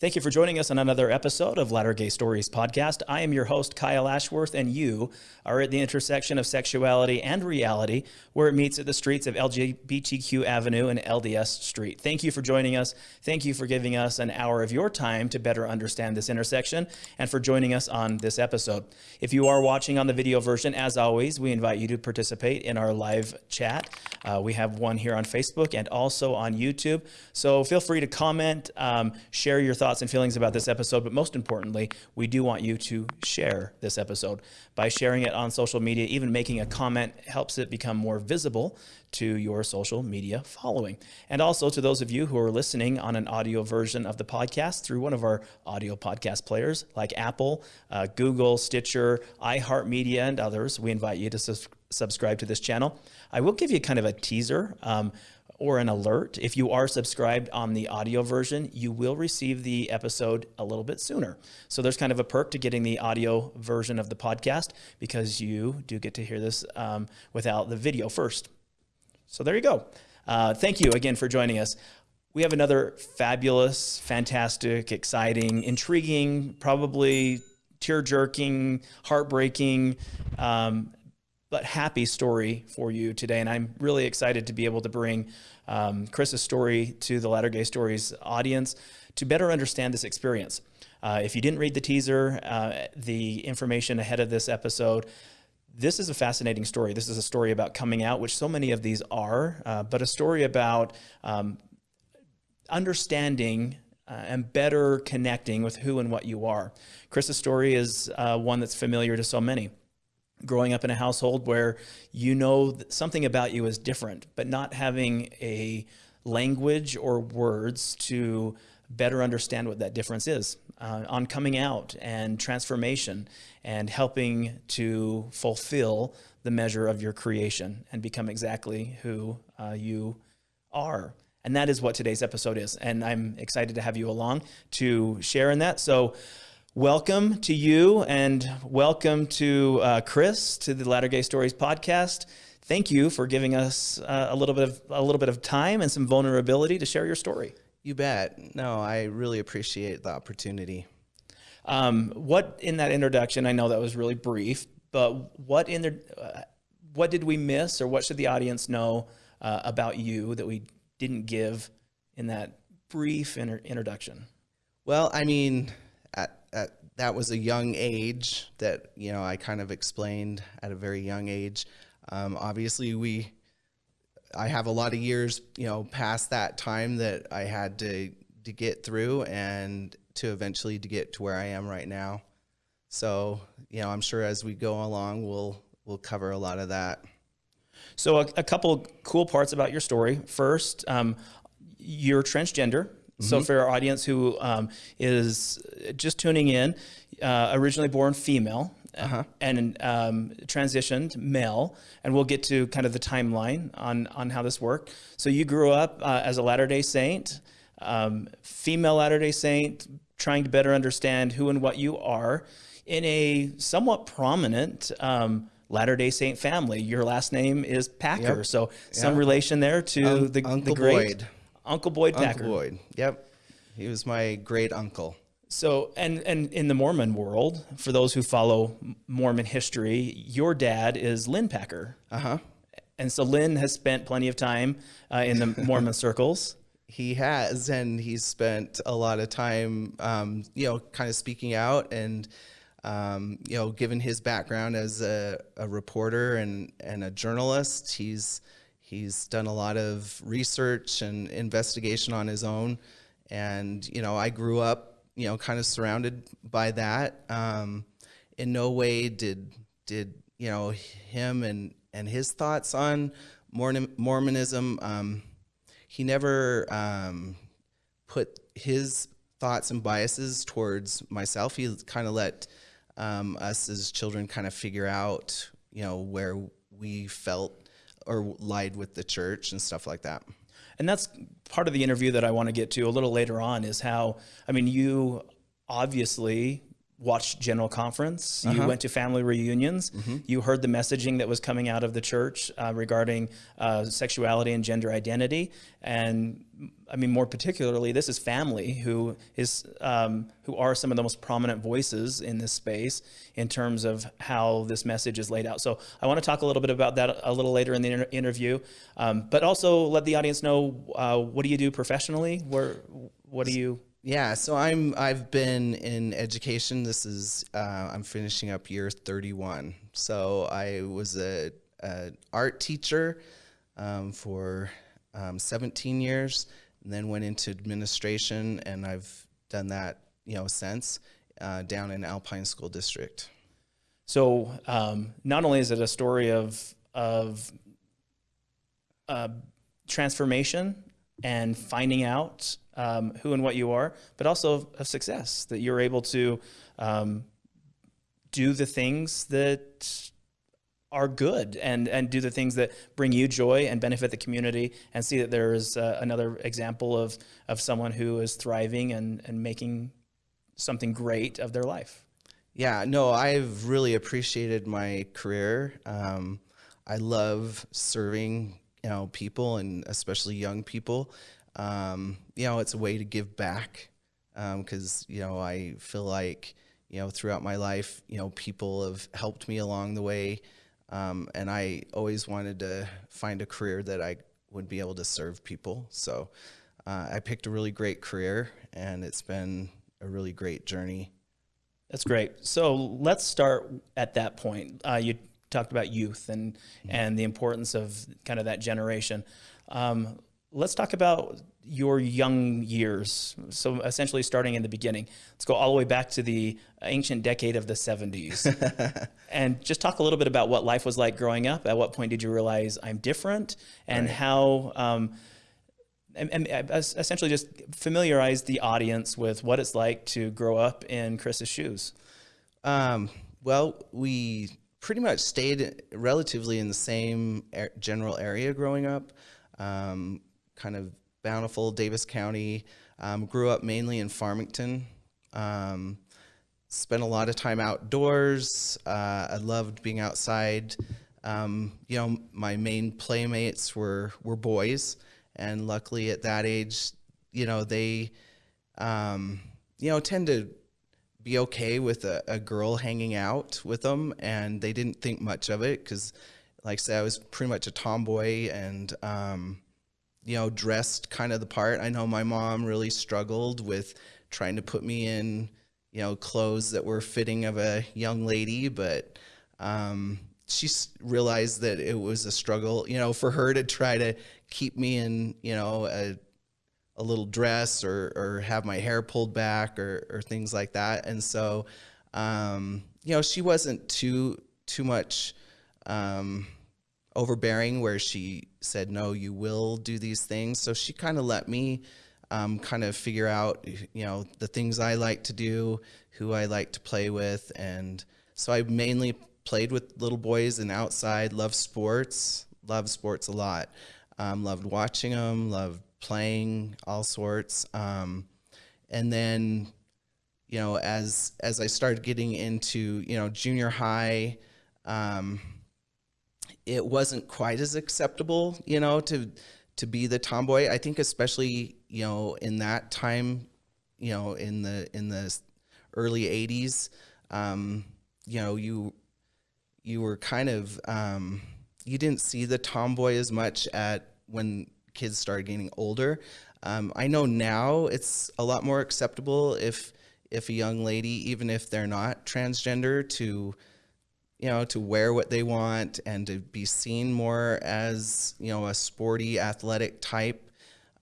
Thank you for joining us on another episode of Latter Gay Stories podcast. I am your host, Kyle Ashworth, and you are at the intersection of sexuality and reality, where it meets at the streets of LGBTQ Avenue and LDS Street. Thank you for joining us. Thank you for giving us an hour of your time to better understand this intersection and for joining us on this episode. If you are watching on the video version, as always, we invite you to participate in our live chat. Uh, we have one here on Facebook and also on YouTube. So feel free to comment, um, share your thoughts thoughts and feelings about this episode, but most importantly, we do want you to share this episode. By sharing it on social media, even making a comment helps it become more visible to your social media following. And also to those of you who are listening on an audio version of the podcast through one of our audio podcast players like Apple, uh, Google, Stitcher, iHeartMedia, and others, we invite you to subscribe to this channel. I will give you kind of a teaser. Um, or an alert. If you are subscribed on the audio version, you will receive the episode a little bit sooner. So there's kind of a perk to getting the audio version of the podcast because you do get to hear this um, without the video first. So there you go. Uh, thank you again for joining us. We have another fabulous, fantastic, exciting, intriguing, probably tear jerking, heartbreaking, um, but happy story for you today. And I'm really excited to be able to bring um, Chris's story to the Latter Gay Stories audience to better understand this experience. Uh, if you didn't read the teaser, uh, the information ahead of this episode, this is a fascinating story. This is a story about coming out, which so many of these are, uh, but a story about um, understanding uh, and better connecting with who and what you are. Chris's story is uh, one that's familiar to so many growing up in a household where you know something about you is different, but not having a language or words to better understand what that difference is uh, on coming out and transformation and helping to fulfill the measure of your creation and become exactly who uh, you are. And that is what today's episode is. And I'm excited to have you along to share in that. So welcome to you and welcome to uh, Chris to the Latter Gay Stories podcast. Thank you for giving us uh, a little bit of a little bit of time and some vulnerability to share your story. You bet. No, I really appreciate the opportunity. Um, what in that introduction? I know that was really brief, but what in the uh, what did we miss, or what should the audience know uh, about you that we didn't give in that brief inter introduction? Well, I mean, at at that was a young age that you know I kind of explained at a very young age. Um, obviously, we I have a lot of years you know past that time that I had to to get through and to eventually to get to where I am right now. So you know I'm sure as we go along we'll we'll cover a lot of that. So a, a couple cool parts about your story. First, um, you're transgender. So mm-hmm. for our audience who um, is just tuning in, uh, originally born female, uh-huh. and um, transitioned male, and we'll get to kind of the timeline on on how this worked. So you grew up uh, as a Latter Day Saint, um, female Latter Day Saint, trying to better understand who and what you are in a somewhat prominent. Um, Latter Day Saint family. Your last name is Packer, yep. so some yep. relation there to the, Uncle the great Boyd. Uncle Boyd Packer. Uncle Boyd. Yep. He was my great uncle. So, and, and in the Mormon world, for those who follow Mormon history, your dad is Lynn Packer. Uh huh. And so Lynn has spent plenty of time uh, in the Mormon circles. He has, and he's spent a lot of time, um, you know, kind of speaking out and, um, you know, given his background as a, a reporter and, and a journalist, he's, He's done a lot of research and investigation on his own. And, you know, I grew up, you know, kind of surrounded by that. Um, in no way did, did, you know, him and, and his thoughts on Mormonism, um, he never um, put his thoughts and biases towards myself. He kind of let um, us as children kind of figure out, you know, where we felt or lied with the church and stuff like that. And that's part of the interview that I want to get to a little later on is how, I mean, you obviously watched General Conference. You went to family reunions. You heard the messaging that was coming out of the church uh, regarding uh, sexuality and gender identity. And I mean, more particularly, this is family who is um, who are some of the most prominent voices in this space in terms of how this message is laid out. So I want to talk a little bit about that a little later in the inter- interview, um, but also let the audience know uh, what do you do professionally? Where what do you Yeah, so I'm I've been in education. This is uh, I'm finishing up year 31. So I was a, a art teacher um, for um, 17 years, and then went into administration, and I've done that you know since uh, down in Alpine School District. So um, not only is it a story of of uh, transformation and finding out um, who and what you are, but also of, success that you're able to um, do the things that are good and and do the things that bring you joy and benefit the community and see that there is uh, another example of of someone who is thriving and and making something great of their life. Yeah, no, I've really appreciated my career. Um, I love serving, you know, people and especially young people. Um, you know, it's a way to give back because you know I feel like you know throughout my life, you know, people have helped me along the way, um, and I always wanted to find a career that I would be able to serve people. So uh, I picked a really great career, and it's been a really great journey. That's great. So let's start at that point. Uh, you talked about youth and and the importance of kind of that generation. Um, let's talk about your young years. So essentially, starting in the beginning. Let's go all the way back to the ancient decade of the '70s, and just talk a little bit about what life was like growing up. At what point did you realize I'm different, and how? Um, and, and essentially just familiarize the audience with what it's like to grow up in Chris's shoes. Um, well, we pretty much stayed relatively in the same ar- general area growing up, um, kind of bountiful Davis County. Um, grew up mainly in Farmington. Um, spent a lot of time outdoors. Uh, I loved being outside. Um, you know, my main playmates were were boys, and luckily at that age, you know, they, um, you know, tend to be okay with a, a girl hanging out with them, and they didn't think much of it because, like I said, I was pretty much a tomboy and, um, you know, dressed kind of the part. I know my mom really struggled with trying to put me in, you know, clothes that were fitting of a young lady, but um, she realized that it was a struggle, you know, for her to try to keep me in, you know, a a little dress or or have my hair pulled back or or things like that. And so, um, you know, she wasn't too too much um, overbearing where she said, "No, you will do these things." So she kind of let me um, kind of figure out, you know, the things I like to do, who I like to play with, and so I mainly played with little boys and outside. Loved sports. Loved sports a lot. Um, loved watching them. Loved playing all sorts. Um, and then, you know, as as I started getting into you know junior high, um, it wasn't quite as acceptable, you know, to to be the tomboy. I think especially you know in that time, you know, in the in the early '80s, um, you know, you you were kind of um, you didn't see the tomboy as much at when kids started getting older. Um, I know now it's a lot more acceptable if if a young lady, even if they're not transgender, to you know to wear what they want and to be seen more as you know a sporty athletic type.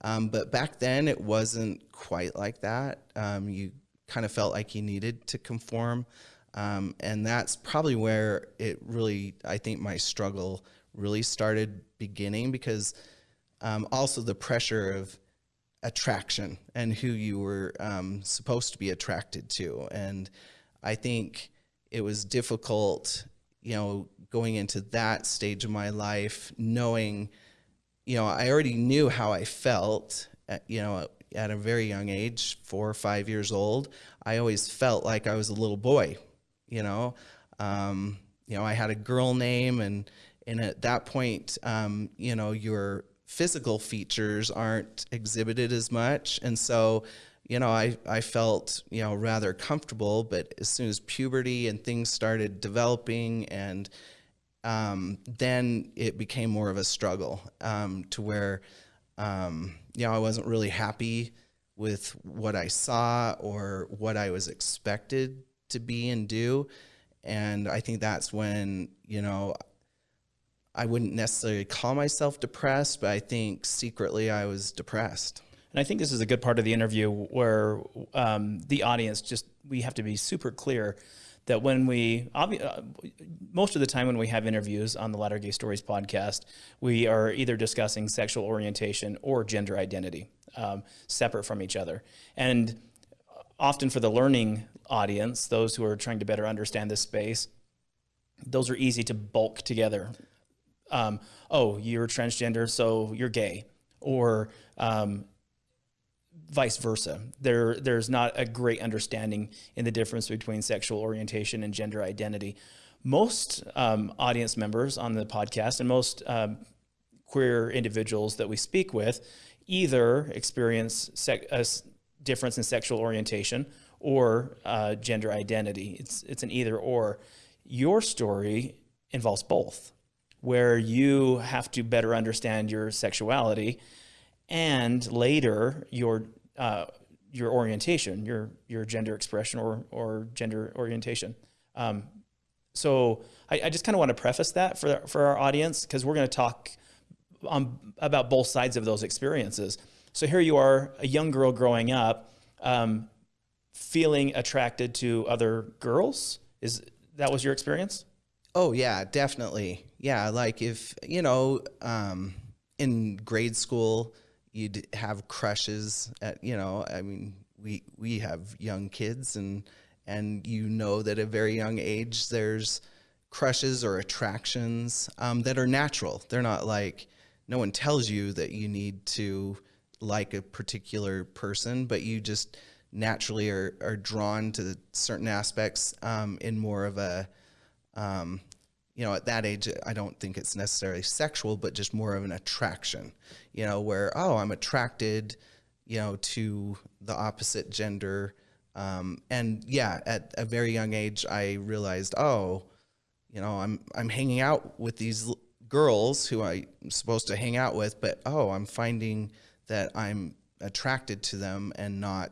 Um, but back then it wasn't quite like that. Um, you kind of felt like you needed to conform. Um, and that's probably where it really, I think my struggle really started beginning because um, also the pressure of attraction and who you were um, supposed to be attracted to. And I think it was difficult, you know, going into that stage of my life, knowing, you know, I already knew how I felt, uh, you know, at a very young age, four or five years old, I always felt like I was a little boy. You know, um, you know, I had a girl name, and and at that point, um, you know, your physical features aren't exhibited as much, and so you know, I, I felt, you know, rather comfortable, but as soon as puberty and things started developing and um, then it became more of a struggle um, to where, um, you know, I wasn't really happy with what I saw or what I was expected to be and do. And I think that's when, you know, I wouldn't necessarily call myself depressed, but I think secretly I was depressed. And I think this is a good part of the interview where um, the audience just, we have to be super clear that when we, uh, most of the time when we have interviews on the Latter Gay Stories podcast, we are either discussing sexual orientation or gender identity, um, separate from each other. And often for the learning audience, those who are trying to better understand this space, those are easy to bulk together. Um, oh, you're transgender, so you're gay. Or um, vice versa. There, there's not a great understanding in the difference between sexual orientation and gender identity. Most um, audience members on the podcast and most um, queer individuals that we speak with either experience a difference in sexual orientation or uh, gender identity. It's, it's an either or. Your story involves both, where you have to better understand your sexuality and later your uh, your orientation, your your gender expression or or gender orientation. Um, so I, I just kind of want to preface that for for our audience because we're going to talk um, about both sides of those experiences. So here you are, a young girl growing up, um, feeling attracted to other girls. Is that was your experience? Oh yeah, definitely. Yeah, like if you know, um, in grade school you'd have crushes at you know i mean we we have young kids and and you know that at a very young age there's crushes or attractions um, that are natural they're not like no one tells you that you need to like a particular person but you just naturally are, are drawn to certain aspects um, in more of a um, you know, at that age, I don't think it's necessarily sexual, but just more of an attraction, you know, where, oh, I'm attracted, you know, to the opposite gender. Um, and yeah, at a very young age, I realized, oh, you know, I'm, I'm hanging out with these girls who I'm supposed to hang out with, but oh, I'm finding that I'm attracted to them and not,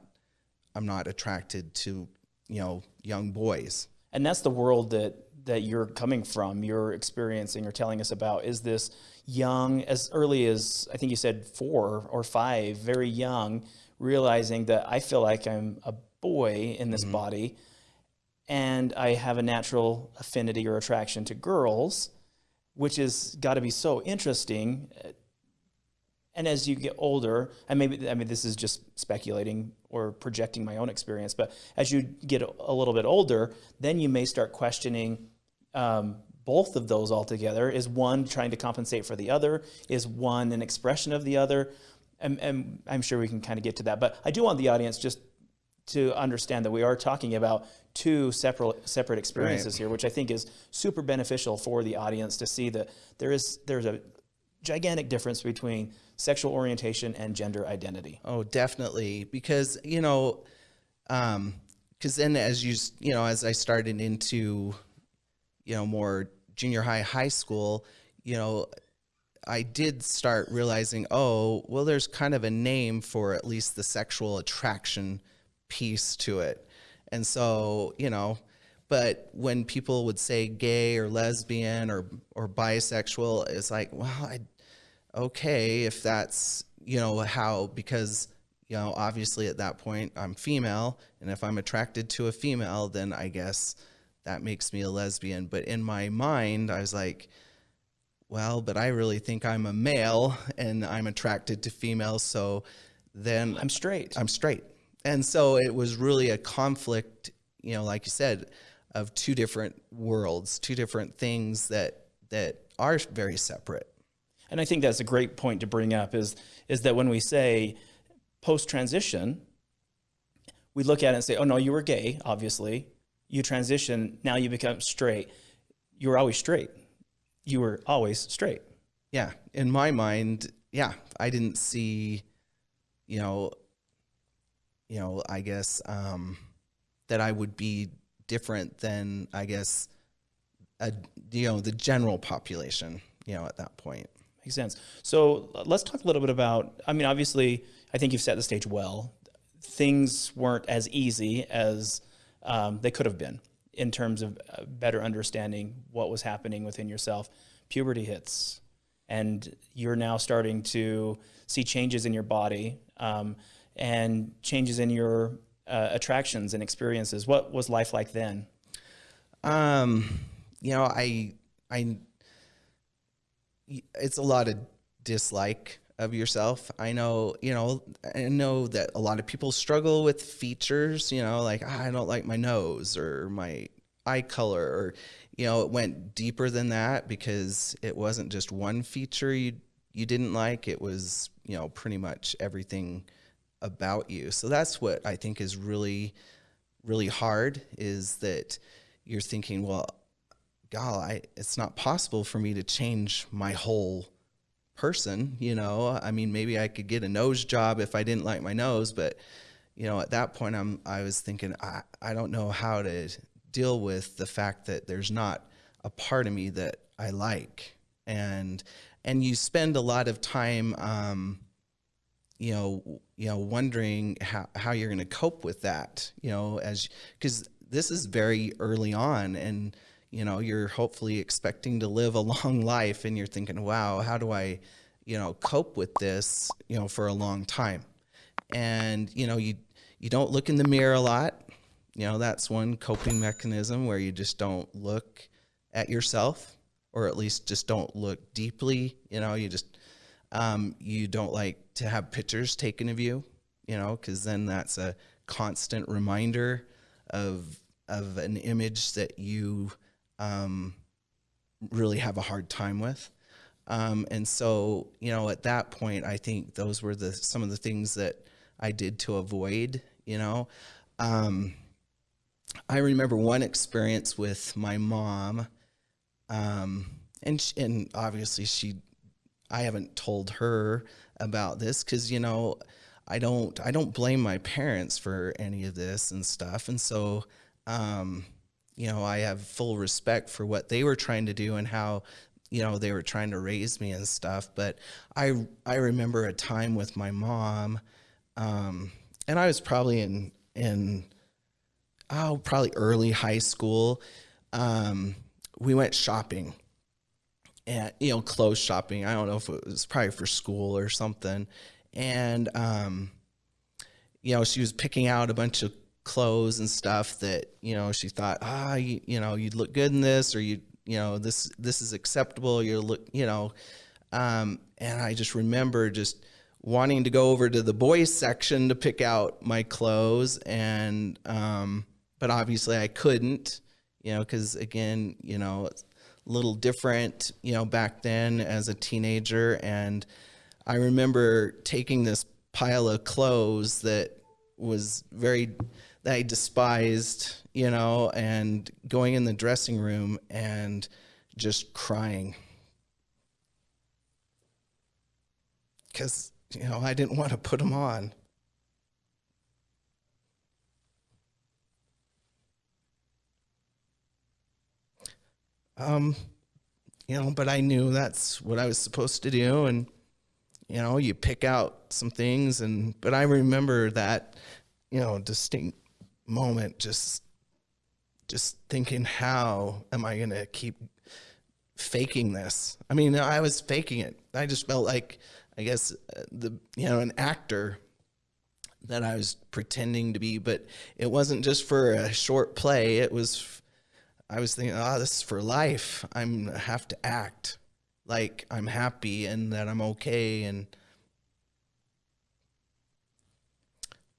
I'm not attracted to, you know, young boys. And that's the world that that you're coming from, you're experiencing or telling us about is this young, as early as I think you said four or five, very young, realizing that I feel like I'm a boy in this mm -hmm. body and I have a natural affinity or attraction to girls, which is got to be so interesting. And as you get older, and maybe, I mean, this is just speculating or projecting my own experience, but as you get a little bit older, then you may start questioning um, both of those altogether? Is one trying to compensate for the other? Is one an expression of the other? And, and I'm sure we can kind of get to that. But I do want the audience just to understand that we are talking about two separate separate experiences right. here, which I think is super beneficial for the audience to see that there is there's a gigantic difference between sexual orientation and gender identity. Oh, definitely, because you know, because um, then as you you know as I started into you know, more junior high, high school, you know, I did start realizing, oh, well, there's kind of a name for at least the sexual attraction piece to it. And so, you know, but when people would say gay or lesbian or, or bisexual, it's like, well, I, okay, if that's, you know, how, because, you know, obviously at that point I'm female. And if I'm attracted to a female, then I guess that makes me a lesbian. But in my mind, I was like, well, but I really think I'm a male and I'm attracted to females. So then I'm straight. I'm straight. And so it was really a conflict, you know, like you said, of two different worlds, two different things that, that are very separate. And I think that's a great point to bring up is, is that when we say post transition, we look at it and say, oh no, you were gay, obviously. You transition, now you become straight. You were always straight. You were always straight. Yeah. In my mind, yeah, I didn't see, you know, you know, I guess um, that I would be different than I guess, a, you know, the general population. You know, at that point. Makes sense. So let's talk a little bit about. I mean, obviously, I think you've set the stage well. Things weren't as easy as um, they could have been in terms of uh, better understanding what was happening within yourself. Puberty hits, and you're now starting to see changes in your body um, and changes in your uh, attractions and experiences. What was life like then? Um, you know, I, I, it's a lot of dislike of yourself. I know, you know, I know that a lot of people struggle with features, you know, like ah, I don't like my nose or my eye color or you know, it went deeper than that because it wasn't just one feature you you didn't like, it was, you know, pretty much everything about you. So that's what I think is really really hard is that you're thinking, well, God, I, it's not possible for me to change my whole person, you know. I mean, maybe I could get a nose job if I didn't like my nose, but you know, at that point I'm I was thinking I, I don't know how to deal with the fact that there's not a part of me that I like. And and you spend a lot of time um, you know, you know, wondering how, how you're going to cope with that, you know, as because this is very early on and you know you're hopefully expecting to live a long life and you're thinking wow how do i you know cope with this you know for a long time? And you know you you don't look in the mirror a lot. You know that's one coping mechanism where you just don't look at yourself or at least just don't look deeply. You know you just um, you don't like to have pictures taken of you you know because then that's a constant reminder of of an image that you um, really have a hard time with. Um, and so, you know, at that point, I think those were the some of the things that I did to avoid. You know, um, I remember one experience with my mom, um, and she, and obviously she, I haven't told her about this because you know, I don't I don't blame my parents for any of this and stuff, and so. Um, you know, I have full respect for what they were trying to do and how, you know, they were trying to raise me and stuff. But I, I remember a time with my mom, um, and I was probably in, in, oh, probably early high school. Um, we went shopping and, you know, clothes shopping. I don't know if it was probably for school or something. And, um, you know, she was picking out a bunch of clothes and stuff that you know she thought ah you, you know you'd look good in this or you you know this this is acceptable you look you know. Um, and I just remember just wanting to go over to the boys section to pick out my clothes and um, but obviously I couldn't you know because again you know a little different you know back then as a teenager. And I remember taking this pile of clothes that was very I despised, you know, and going in the dressing room and just crying. Because, you know, I didn't want to put them on. Um, you know, but I knew that's what I was supposed to do. And, you know, you pick out some things and, but I remember that, you know, distinct moment just just thinking how am i going to keep faking this? I mean i was faking it. I just felt like i guess uh, the you know an actor that i was pretending to be but it wasn't just for a short play. It was i was thinking oh this is for life. I'm have to act like i'm happy and that i'm okay and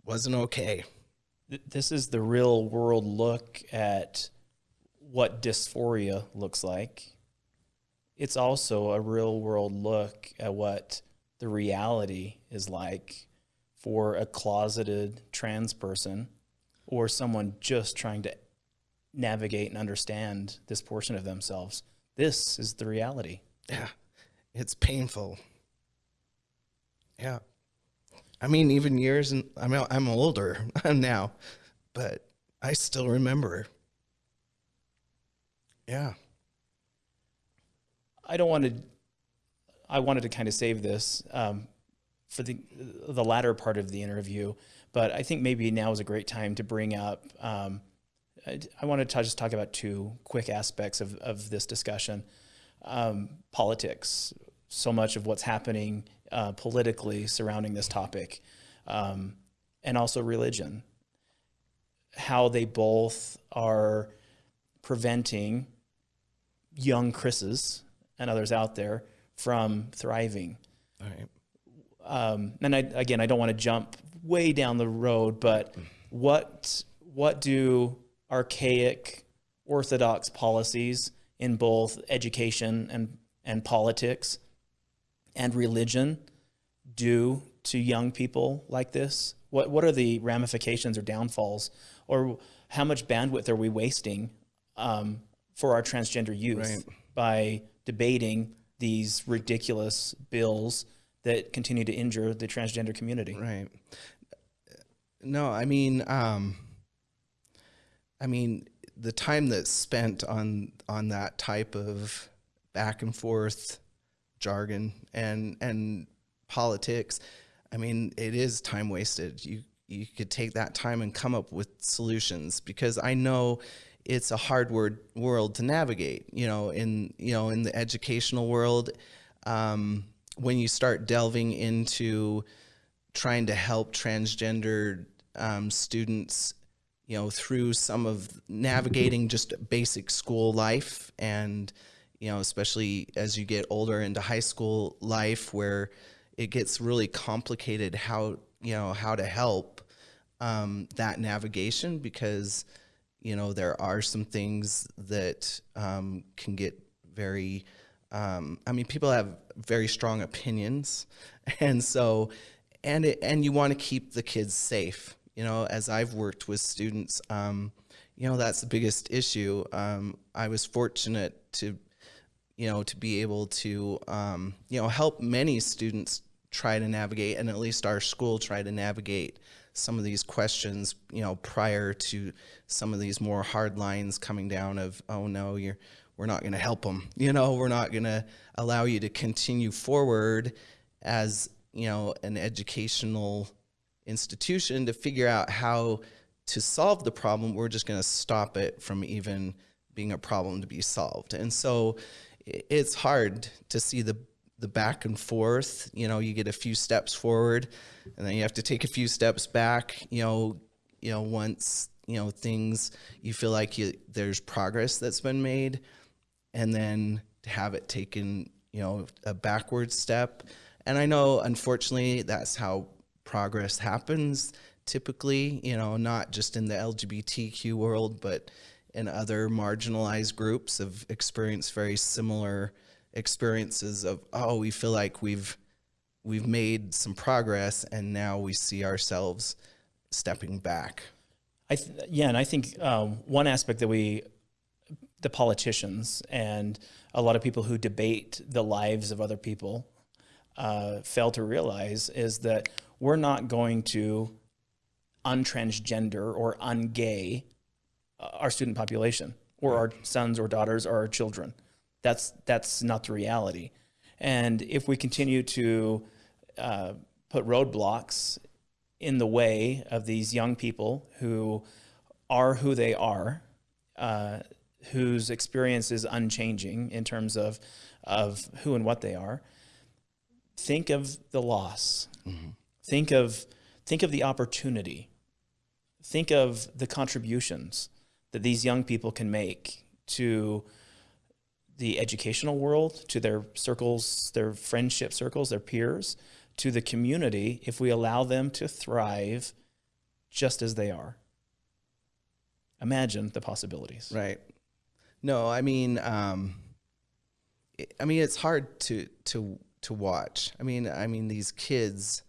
wasn't okay this is the real world look at what dysphoria looks like. It's also a real world look at what the reality is like for a closeted trans person or someone just trying to navigate and understand this portion of themselves. This is the reality. Yeah. It's painful. Yeah. I mean, even years and I mean, I'm older now, but I still remember. Yeah. I don't want to. I wanted to kind of save this um, for the the latter part of the interview, but I think maybe now is a great time to bring up. Um, I, I want to just talk about two quick aspects of of this discussion: um, politics. So much of what's happening uh, politically surrounding this topic, um, and also religion. How they both are preventing young Chris's and others out there from thriving. All right. Um, and I, again, I don't want to jump way down the road, but what what do archaic orthodox policies in both education and and politics and religion do to young people like this? What what are the ramifications or downfalls, or how much bandwidth are we wasting um, for our transgender youth Right. by debating these ridiculous bills that continue to injure the transgender community? Right. No, I mean, um, I mean, the time that's spent on on that type of back and forth jargon and and politics, I mean, it is time wasted. You you could take that time and come up with solutions because I know it's a hard word world to navigate. You know, in you know in the educational world, um, when you start delving into trying to help transgender um, students, you know, through some of navigating just basic school life and, you know, especially as you get older into high school life where it gets really complicated how, you know, how to help um, that navigation because, you know, there are some things that um, can get very, um, I mean, people have very strong opinions. And so, and it, and you want to keep the kids safe. You know, as I've worked with students, um, you know, that's the biggest issue. Um, I was fortunate to, you know, to be able to, um, you know, help many students try to navigate, and at least our school try to navigate some of these questions, you know, prior to some of these more hard lines coming down of, oh no, you're, we're not going to help them. You know, we're not going to allow you to continue forward as, you know, an educational institution to figure out how to solve the problem. We're just going to stop it from even being a problem to be solved. And so it's hard to see the the back and forth. You know, you get a few steps forward, and then you have to take a few steps back. You know, you know once you know things you feel like you, there's progress that's been made, and then to have it taken you know a backward step. And I know, unfortunately, that's how progress happens typically. You know, not just in the LGBTQ world, but in other marginalized groups have experienced very similar experiences of oh we feel like we've we've made some progress and now we see ourselves stepping back. I yeah, and I think um, one aspect that we, the politicians and a lot of people who debate the lives of other people, uh, fail to realize is that we're not going to untransgender or ungay our student population or our sons or daughters or our children. That's that's not the reality. And if we continue to uh, put roadblocks in the way of these young people who are who they are, uh, whose experience is unchanging in terms of of who and what they are. Think of the loss. Think of think of the opportunity. Think of the contributions that these young people can make to the educational world, to their circles, their friendship circles, their peers, to the community if we allow them to thrive just as they are. Imagine the possibilities. right no i mean um i mean it's hard to to to watch i mean i mean these kids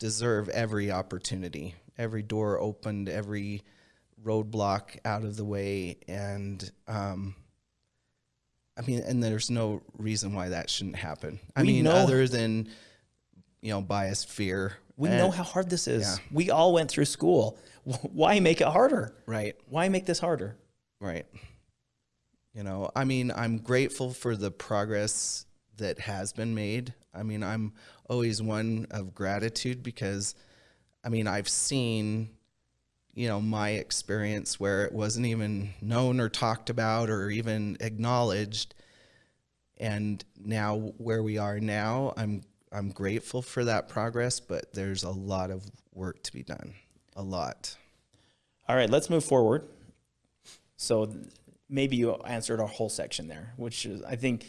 deserve every opportunity, every door opened, every roadblock out of the way, and um, I mean, and there's no reason why that shouldn't happen. I We mean, know- other than you know biased fear. We And- know how hard this is. yeah. We all went through school. Why make it harder? right. Why make this harder? Right. You know, I mean, I'm grateful for the progress that has been made. I mean, I'm always one of gratitude because, I mean, I've seen, you know, my experience where it wasn't even known or talked about or even acknowledged. And now where we are now, I'm I'm grateful for that progress, but there's a lot of work to be done. A lot. All right, let's move forward. So maybe you answered our whole section there, which is, I think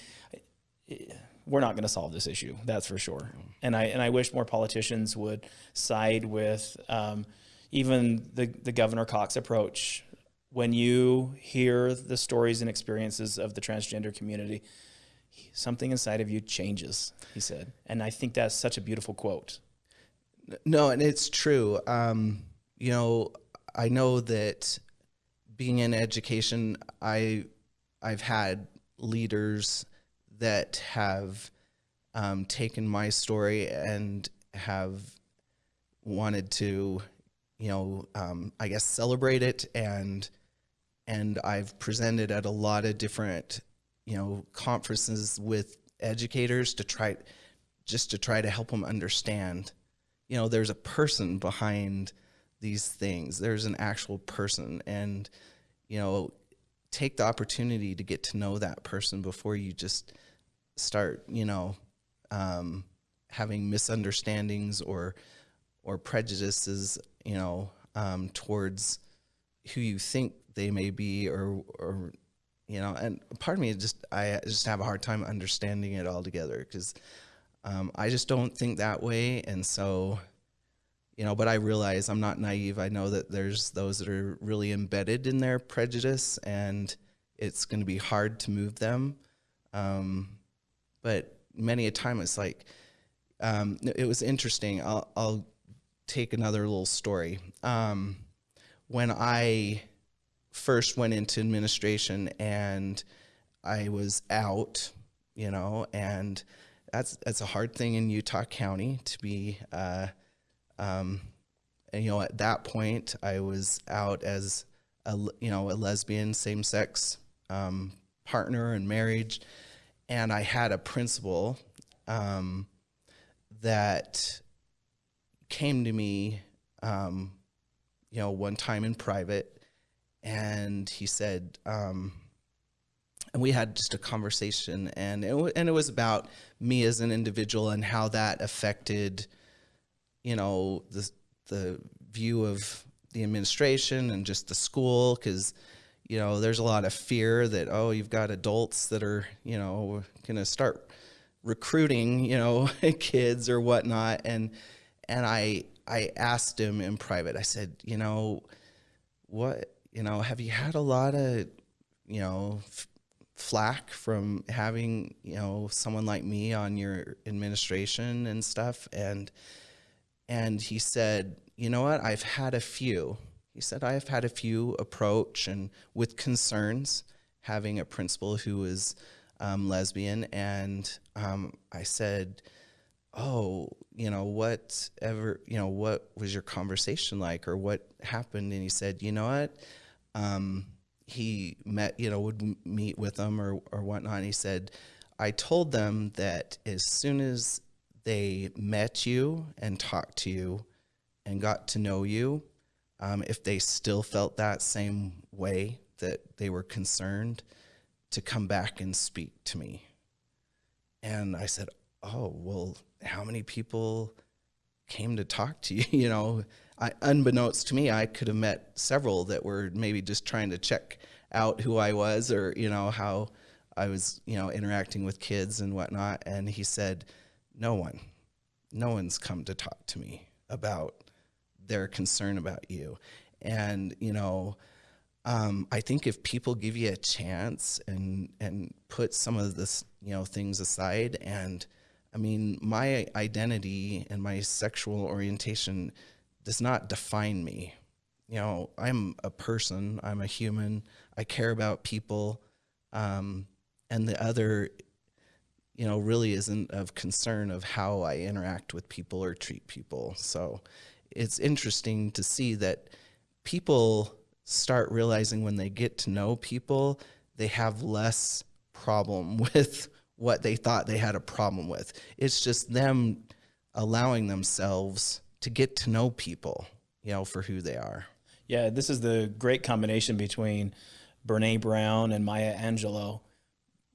we're not going to solve this issue. That's for sure. And I and I wish more politicians would side with um, even the the Governor Cox approach. When you hear the stories and experiences of the transgender community, something inside of you changes. He said, and I think that's such a beautiful quote. No, and it's true. Um, you know, I know that being in education, I I've had leaders that have um, taken my story and have wanted to, you know, um, I guess celebrate it. And and I've presented at a lot of different, you know, conferences with educators to try just to try to help them understand you know there's a person behind these things. There's an actual person. And you know take the opportunity to get to know that person before you just start you know um, having misunderstandings or or prejudices you know um, towards who you think they may be or or you know and part of me just i just have a hard time understanding it all together because um, i just don't think that way. And so you know but i realize i'm not naive. I know that there's those that are really embedded in their prejudice and it's going to be hard to move them. Um, but many a time it's like um, it was interesting. I'll, I'll take another little story. Um, when i first went into administration and i was out you know and that's that's a hard thing in utah county to be uh, um, and, you know, at that point, I was out as a you know a lesbian, same sex um, partner and marriage, and I had a principal um, that came to me, um, you know, one time in private, and he said. Um, and we had just a conversation, and it, and it was about me as an individual and how that affected, you know the the view of the administration and just the school because you know there's a lot of fear that oh you've got adults that are you know going to start recruiting you know kids or whatnot and and I I asked him in private I said you know what you know have you had a lot of you know flack from having you know someone like me on your administration and stuff and and he said, "You know what? I've had a few." He said, "I've had a few approach and with concerns having a principal who is um, lesbian." And um, I said, "Oh, you know, whatever, you know, what was your conversation like, or what happened?" And he said, "You know what?" Um, he met, you know, would meet with them or or whatnot. And he said, "I told them that as soon as they met you and talked to you and got to know you, um, if they still felt that same way that they were concerned, to come back and speak to me. And I said, Oh, well, how many people came to talk to you? You know, I, unbeknownst to me, I could have met several that were maybe just trying to check out who I was or, you know, how I was, you know, interacting with kids and whatnot. And he said, no one, no one's come to talk to me about their concern about you. And, you know, um, I think if people give you a chance and and put some of this, you know, things aside and I mean, my identity and my sexual orientation does not define me. You know, I'm a person, I'm a human, I care about people, um, and the other, you know, really isn't of concern of how I interact with people or treat people. So it's interesting to see that people start realizing when they get to know people, they have less problem with what they thought they had a problem with. It's just them allowing themselves to get to know people, you know, for who they are. Yeah, this is the great combination between Brene Brown and Maya Angelou.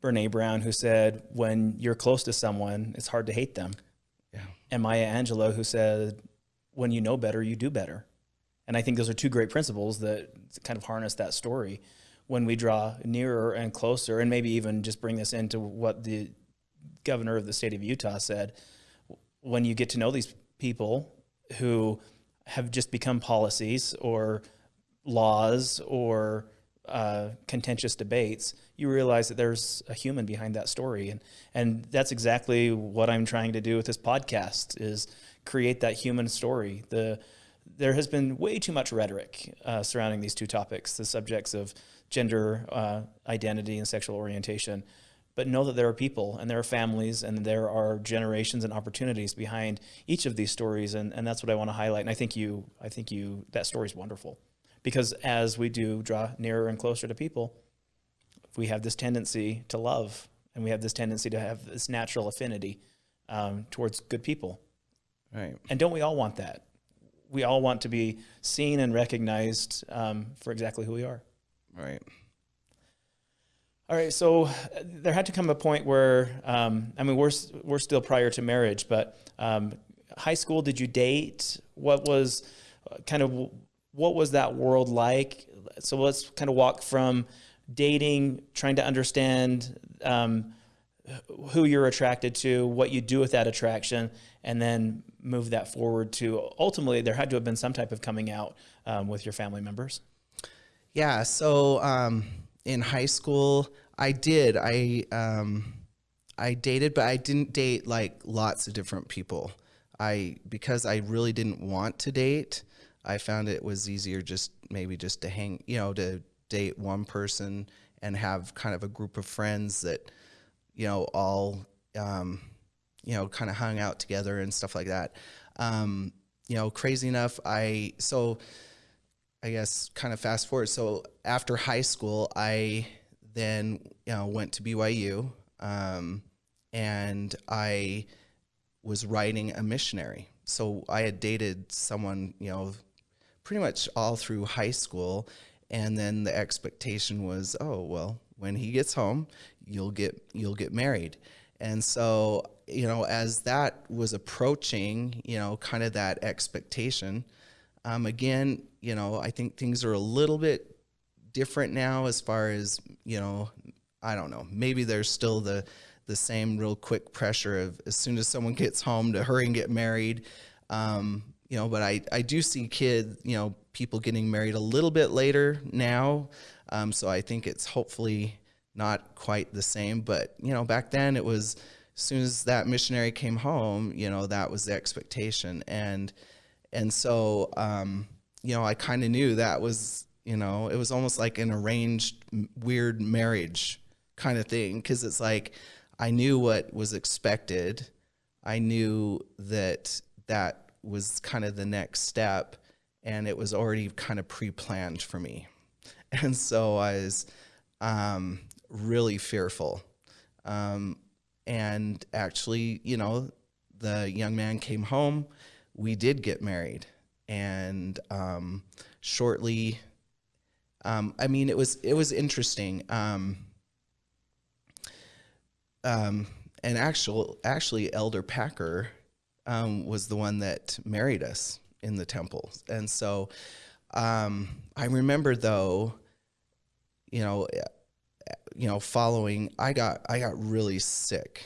Brene Brown, who said, when you're close to someone, it's hard to hate them. Yeah. And Maya Angelou, who said, when you know better, you do better. And I think those are two great principles that kind of harness that story when we draw nearer and closer, and maybe even just bring this into what the governor of the state of Utah said. When you get to know these people who have just become policies or laws or uh, contentious debates, you realize that there's a human behind that story, and and that's exactly what I'm trying to do with this podcast is create that human story. The there has been way too much rhetoric uh, surrounding these two topics, the subjects of gender uh, identity and sexual orientation. But know that there are people and there are families and there are generations and opportunities behind each of these stories, and, and that's what I want to highlight. And I think you, I think you, that story is wonderful, because as we do draw nearer and closer to people, we have this tendency to love, and we have this tendency to have this natural affinity um, towards good people. Right. And don't we all want that? We all want to be seen and recognized um, for exactly who we are. Right. All right, so uh, there had to come a point where, um, I mean, we're we're still prior to marriage, but um, high school. Did you date? What was uh, kind of what was that world like? So let's kind of walk from dating, trying to understand um, who you're attracted to, what you do with that attraction, and then move that forward to ultimately there had to have been some type of coming out um, with your family members. Yeah. So um, in high school, I did. I um, I dated, but I didn't date like lots of different people. I because I really didn't want to date. I found it was easier just maybe just to hang, you know, to date one person and have kind of a group of friends that, you know, all, um, you know, kind of hung out together and stuff like that. Um, you know, crazy enough, I so I guess kind of fast forward. So after high school, I then you know went to BYU, um, and I was writing a missionary. So I had dated someone, you know, pretty much all through high school, and then the expectation was, oh well, when he gets home, you'll get you'll get married. And so, you know, as that was approaching, you know, kind of that expectation, um, again, you know, I think things are a little bit different now as far as, you know, I don't know, maybe there's still the, the same real quick pressure of as soon as someone gets home to hurry and get married. Um, you know, but I, I do see kids, you know, people getting married a little bit later now. Um, so I think it's hopefully not quite the same, but you know, back then it was as soon as that missionary came home, you know, that was the expectation. And, and so, um, you know, I kind of knew that was, you know, it was almost like an arranged weird marriage kind of thing. Cause it's like, I knew what was expected. I knew that that was kind of the next step and it was already kind of pre-planned for me. And so I was um, really fearful. Um, and actually, you know, the young man came home we did get married, and um, shortly, um, I mean, it was it was interesting. Um, um and actual actually, Elder Packer um, was the one that married us in the temple, and so um, I remember though, you know, you know, following, I got I got really sick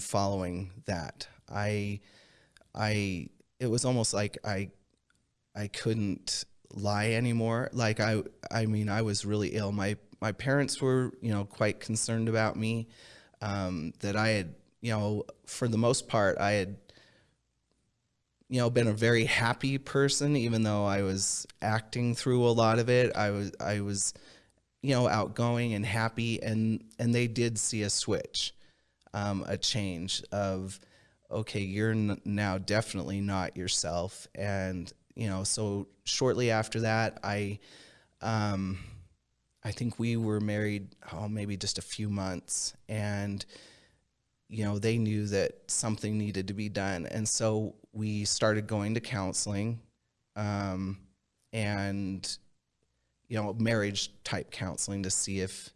following that. I I it was almost like I I couldn't lie anymore. Like I I mean I was really ill. My my parents were you know quite concerned about me um, that I had you know, for the most part, I had, you know, been a very happy person, even though I was acting through a lot of it. I was, I was, you know, outgoing and happy, and and they did see a switch, um, a change of, okay, you're now definitely not yourself, and you know, so shortly after that, I, um, I think we were married, oh, maybe just a few months, and you know, they knew that something needed to be done. And so we started going to counseling um, and, you know, marriage type counseling to see if,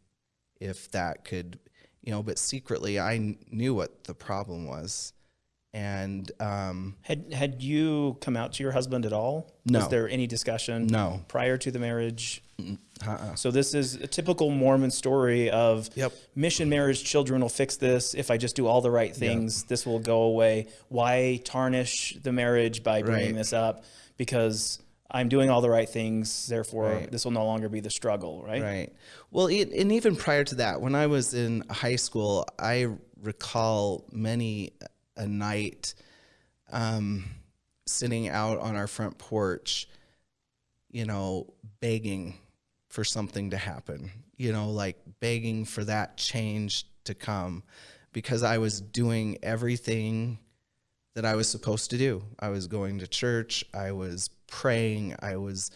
if that could, you know, but secretly I knew what the problem was. And um, Had had you come out to your husband at all? No. Was there any discussion? No. Prior to the marriage? uh-uh. So this is a typical Mormon story of Yep. mission marriage children will fix this if I just do all the right things this will go away why tarnish the marriage by bringing Right. this up because I'm doing all the right things therefore Right. this will no longer be the struggle right Right. Well, e- and even prior to that, when I was in high school, I recall many a night um, sitting out on our front porch, you know, begging for something to happen, you know, like begging for that change to come because I was doing everything that I was supposed to do. I was going to church, I was praying, I was,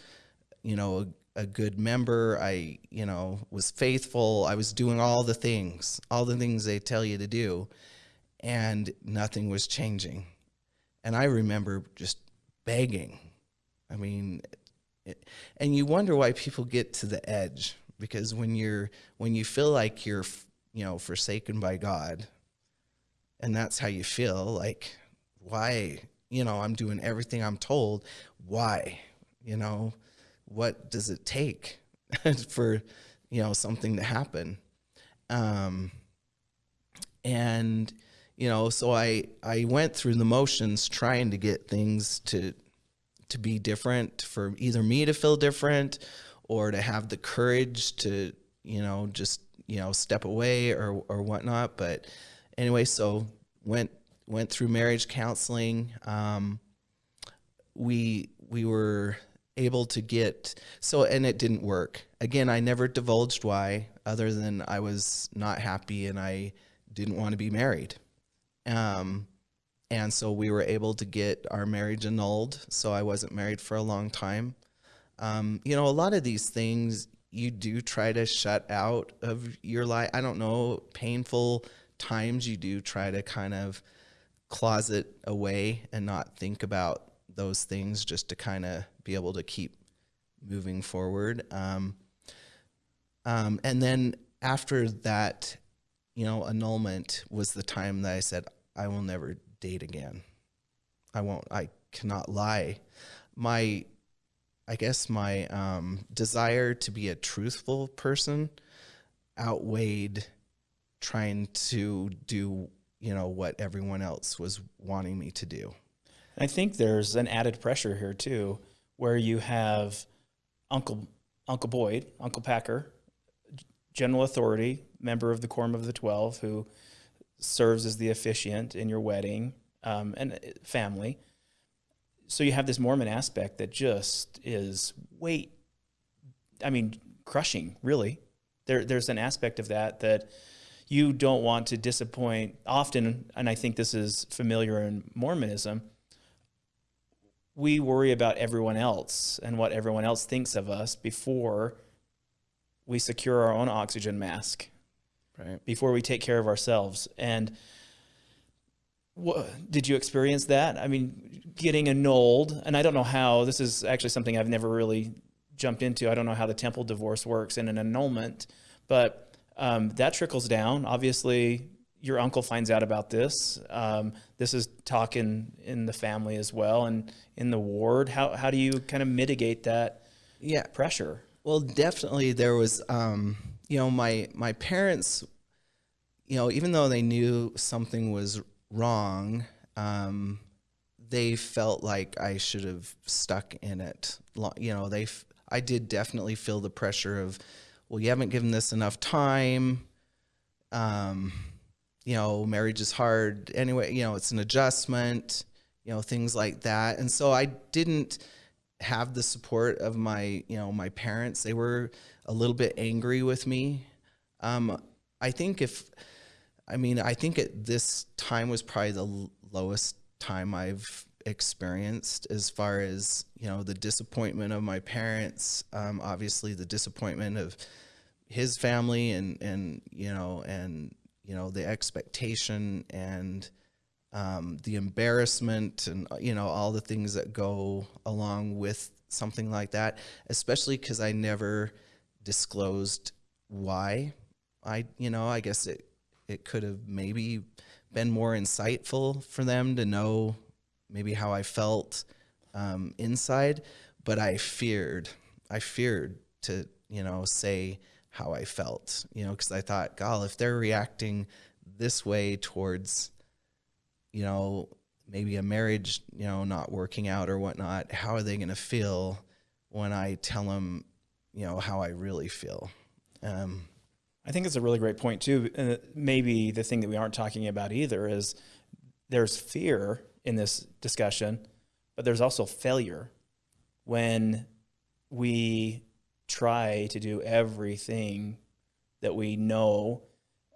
you know, a, a good member, I, you know, was faithful, I was doing all the things, all the things they tell you to do, and nothing was changing. And I remember just begging. I mean, it, and you wonder why people get to the edge because when you're when you feel like you're you know forsaken by God and that's how you feel like why you know i'm doing everything i'm told why you know what does it take for you know something to happen um and you know so i i went through the motions trying to get things to to be different for either me to feel different or to have the courage to you know just you know step away or or whatnot. But anyway so went went through marriage counseling. Um, we we were able to get so and it didn't work. Again i never divulged why other than i was not happy and i didn't want to be married um, and so we were able to get our marriage annulled so i wasn't married for a long time. Um, you know a lot of these things you do try to shut out of your life. I don't know painful times you do try to kind of closet away and not think about those things just to kind of be able to keep moving forward. Um, um, and then after that you know annulment was the time that i said i will never date again. I won't i cannot lie. My i guess my um, desire to be a truthful person outweighed trying to do you know what everyone else was wanting me to do. I think there's an added pressure here too, where you have Uncle Uncle Boyd, Uncle Packer, general authority, member of the Quorum of the Twelve, who serves as the officiant in your wedding um, and uh, family. So you have this Mormon aspect that just is weight. I mean, crushing. Really, there there's an aspect of that that you don't want to disappoint. Often, and I think this is familiar in Mormonism we worry about everyone else and what everyone else thinks of us before we secure our own oxygen mask, right before we take care of ourselves. And did you experience that? I mean, getting annulled, and I don't know how, this is actually something I've never really jumped into. I don't know how the temple divorce works in an annulment, but um, that trickles down. Obviously, your uncle finds out about this. Um, this is talk in, in the family as well and in the ward. How, how do you kind of mitigate that yeah pressure? Well, definitely there was, um, you know, my my parents, you know, even though they knew something was wrong, um, they felt like I should have stuck in it. You know, they, I did definitely feel the pressure of, well, you haven't given this enough time. Um, you know, marriage is hard anyway, you know, it's an adjustment, you know, things like that. And so I didn't have the support of my, you know, my parents. They were a little bit angry with me. Um, I think if, I mean, I think at this time was probably the lowest time I've experienced as far as you know the disappointment of my parents um, obviously the disappointment of his family and and you know and you know the expectation and um, the embarrassment and you know all the things that go along with something like that especially because i never disclosed why i you know i guess it it could have maybe been more insightful for them to know maybe how I felt um, inside, but I feared, I feared to, you know, say how I felt, you know, because I thought, God, if they're reacting this way towards, you know, maybe a marriage, you know, not working out or whatnot, how are they going to feel when I tell them, you know, how I really feel? Um, I think it's a really great point too. Maybe the thing that we aren't talking about either is there's fear in this discussion, but there's also failure when we try to do everything that we know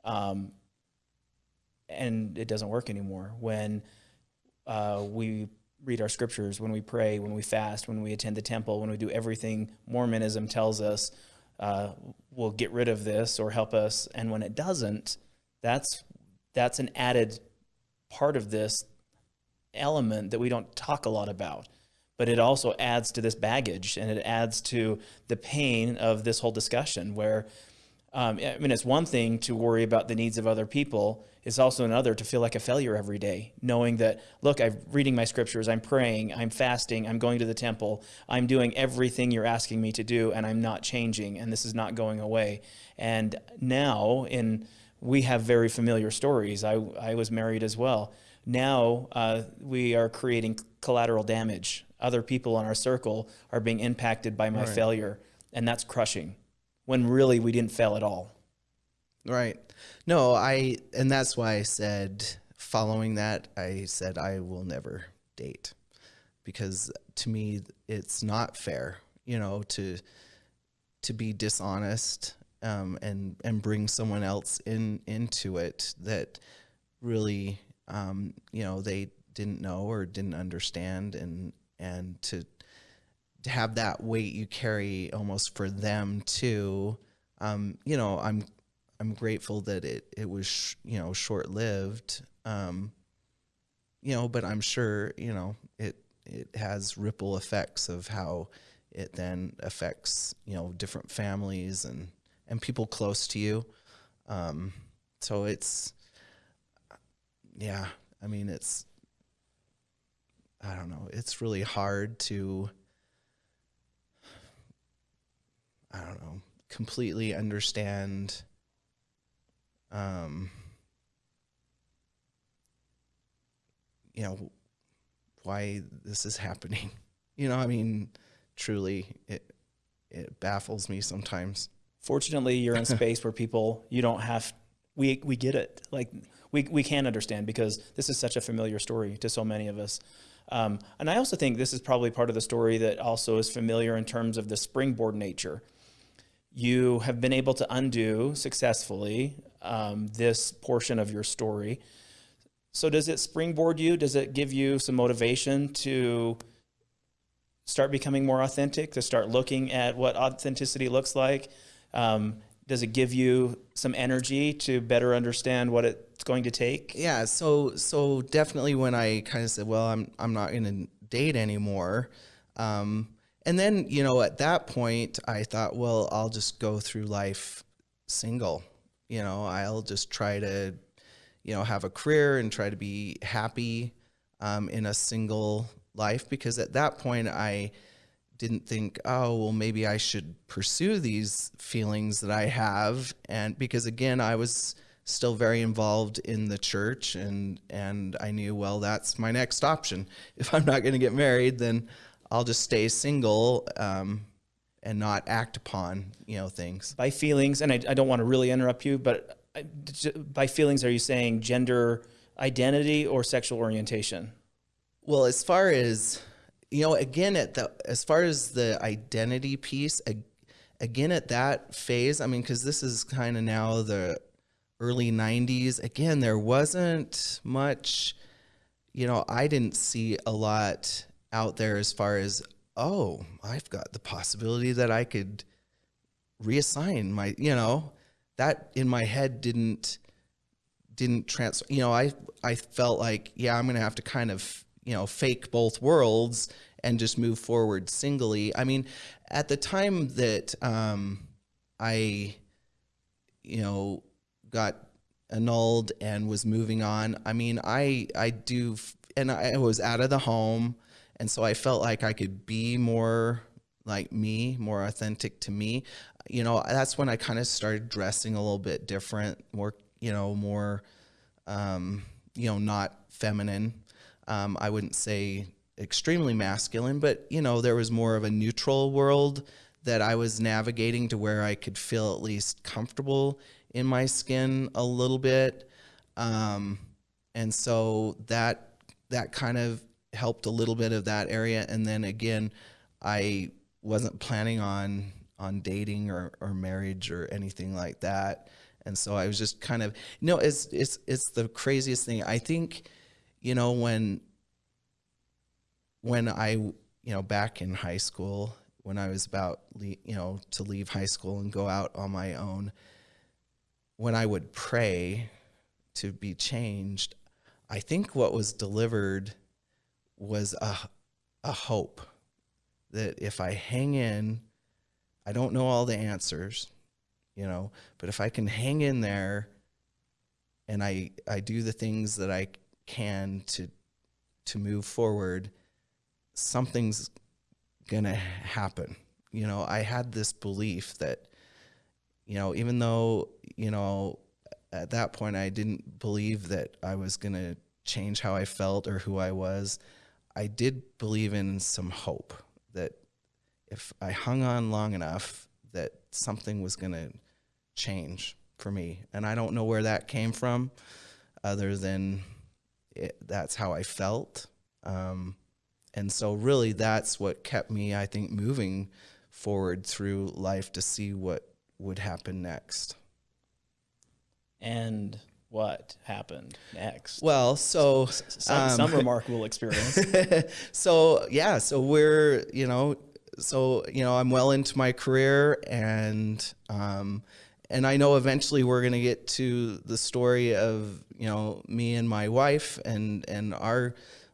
um, and it doesn't work anymore. When uh, we read our scriptures, when we pray, when we fast, when we attend the temple, when we do everything Mormonism tells us uh, will get rid of this or help us, and when it doesn't, that's that's an added part of this element that we don't talk a lot about. But it also adds to this baggage and it adds to the pain of this whole discussion where um, I mean, it's one thing to worry about the needs of other people. It's also another to feel like a failure every day, knowing that, look, I'm reading my scriptures, I'm praying, I'm fasting, I'm going to the temple, I'm doing everything you're asking me to do, and I'm not changing, and this is not going away. And now, in we have very familiar stories. I, I was married as well now uh, we are creating collateral damage. Other people in our circle are being impacted by my right. failure, and that's crushing when really we didn't fail at all. Right. No, I, and that's why I said, following that, I said, I will never date because to me, it's not fair, you know, to, to be dishonest um, and, and bring someone else in, into it that really um, you know, they didn't know or didn't understand and, and to, to have that weight you carry almost for them too. Um, you know, I'm, I'm grateful that it, it was, you know, short lived. Um, you know, but I'm sure, you know, it, it has ripple effects of how it then affects, you know, different families and, and people close to you. Um, so it's, yeah, I mean, it's, I don't know, it's really hard to, I don't know, completely understand um, you know, why this is happening. You know, I mean, truly, it it baffles me sometimes. Fortunately, you're in space where people you don't have. We we get it. Like we, we can understand because this is such a familiar story to so many of us. Um, and I also think this is probably part of the story that also is familiar in terms of the springboard nature. You have been able to undo successfully um, this portion of your story. So does it springboard you? Does it give you some motivation to start becoming more authentic, to start looking at what authenticity looks like? Um, does it give you some energy to better understand what it's going to take? Yeah, so so definitely when I kind of said, well, I'm I'm not going to date anymore. Um, and then, you know, at that point, I thought, well, I'll just go through life single. You know, I'll just try to, you know, have a career and try to be happy um, in a single life because at that point, I didn't think, oh, well, maybe I should pursue these feelings that I have. And because again, I was still very involved in the church and, and I knew, well, that's my next option. If I'm not going to get married, then I'll just stay single. Um, and not act upon, you know, things by feelings. And I, I don't want to really interrupt you, but I- j- by feelings, are you saying gender identity or sexual orientation? Well, as far as you know, again at the as far as the identity piece, again at that phase, I mean, because this is kind of now the early '90s. Again, there wasn't much. You know, I didn't see a lot out there as far as oh, I've got the possibility that I could reassign my. You know, that in my head didn't didn't transfer you know i i felt like yeah i'm gonna have to kind of you know fake both worlds and just move forward singly i mean at the time that um i you know got annulled and was moving on i mean i i do and i was out of the home and so i felt like i could be more like me more authentic to me. You know that's when i kind of started dressing a little bit different more you know more um, you know not feminine. Um, i wouldn't say extremely masculine but you know there was more of a neutral world that i was navigating to where i could feel at least comfortable in my skin a little bit. Um, and so that that kind of helped a little bit of that area. And then again i wasn't planning on on dating or, or marriage or anything like that. And so i was just kind of you know it's it's it's the craziest thing. I think you know when when i you know back in high school when i was about you know to leave high school and go out on my own when i would pray to be changed i think what was delivered was a a hope that if i hang in i don't know all the answers you know but if i can hang in there and i i do the things that i can to to move forward something's gonna happen. You know i had this belief that you know even though you know at that point i didn't believe that i was gonna change how i felt or who i was i did believe in some hope that if i hung on long enough that something was gonna change for me. And i don't know where that came from other than it, that's how i felt. Um, and so really that's what kept me i think moving forward through life to see what would happen next. And what happened next? well so some, some remarkable experience. so yeah so we're you know so you know i'm well into my career and um and i know eventually we're going to get to the story of you know me and my wife and and our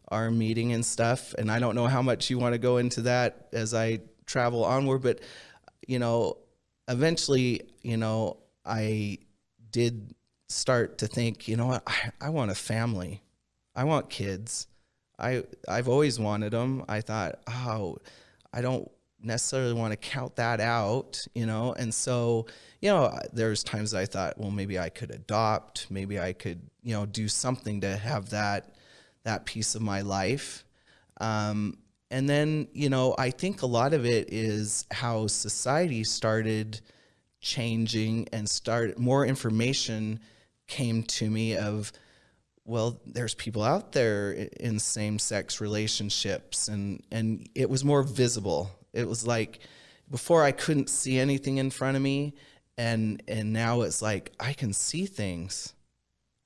our meeting and stuff and i don't know how much you want to go into that as i travel onward but you know eventually you know i did start to think you know what i, I want a family i want kids I I've always wanted them. I thought, oh, I don't necessarily want to count that out, you know. And so, you know, there's times I thought, well, maybe I could adopt, maybe I could, you know, do something to have that that piece of my life. Um, and then, you know, I think a lot of it is how society started changing and start more information came to me of well there's people out there in same-sex relationships and and it was more visible. It was like before i couldn't see anything in front of me and and now it's like i can see things.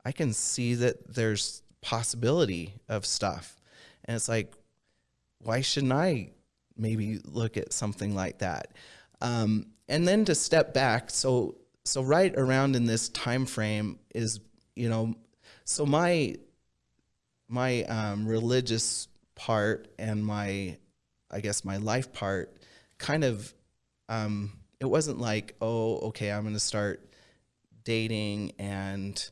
I can see that there's possibility of stuff. And it's like why shouldn't i maybe look at something like that? Um, and then to step back so so right around in this time frame is you know so my my um, religious part and my i guess my life part kind of um, it wasn't like oh okay i'm going to start dating and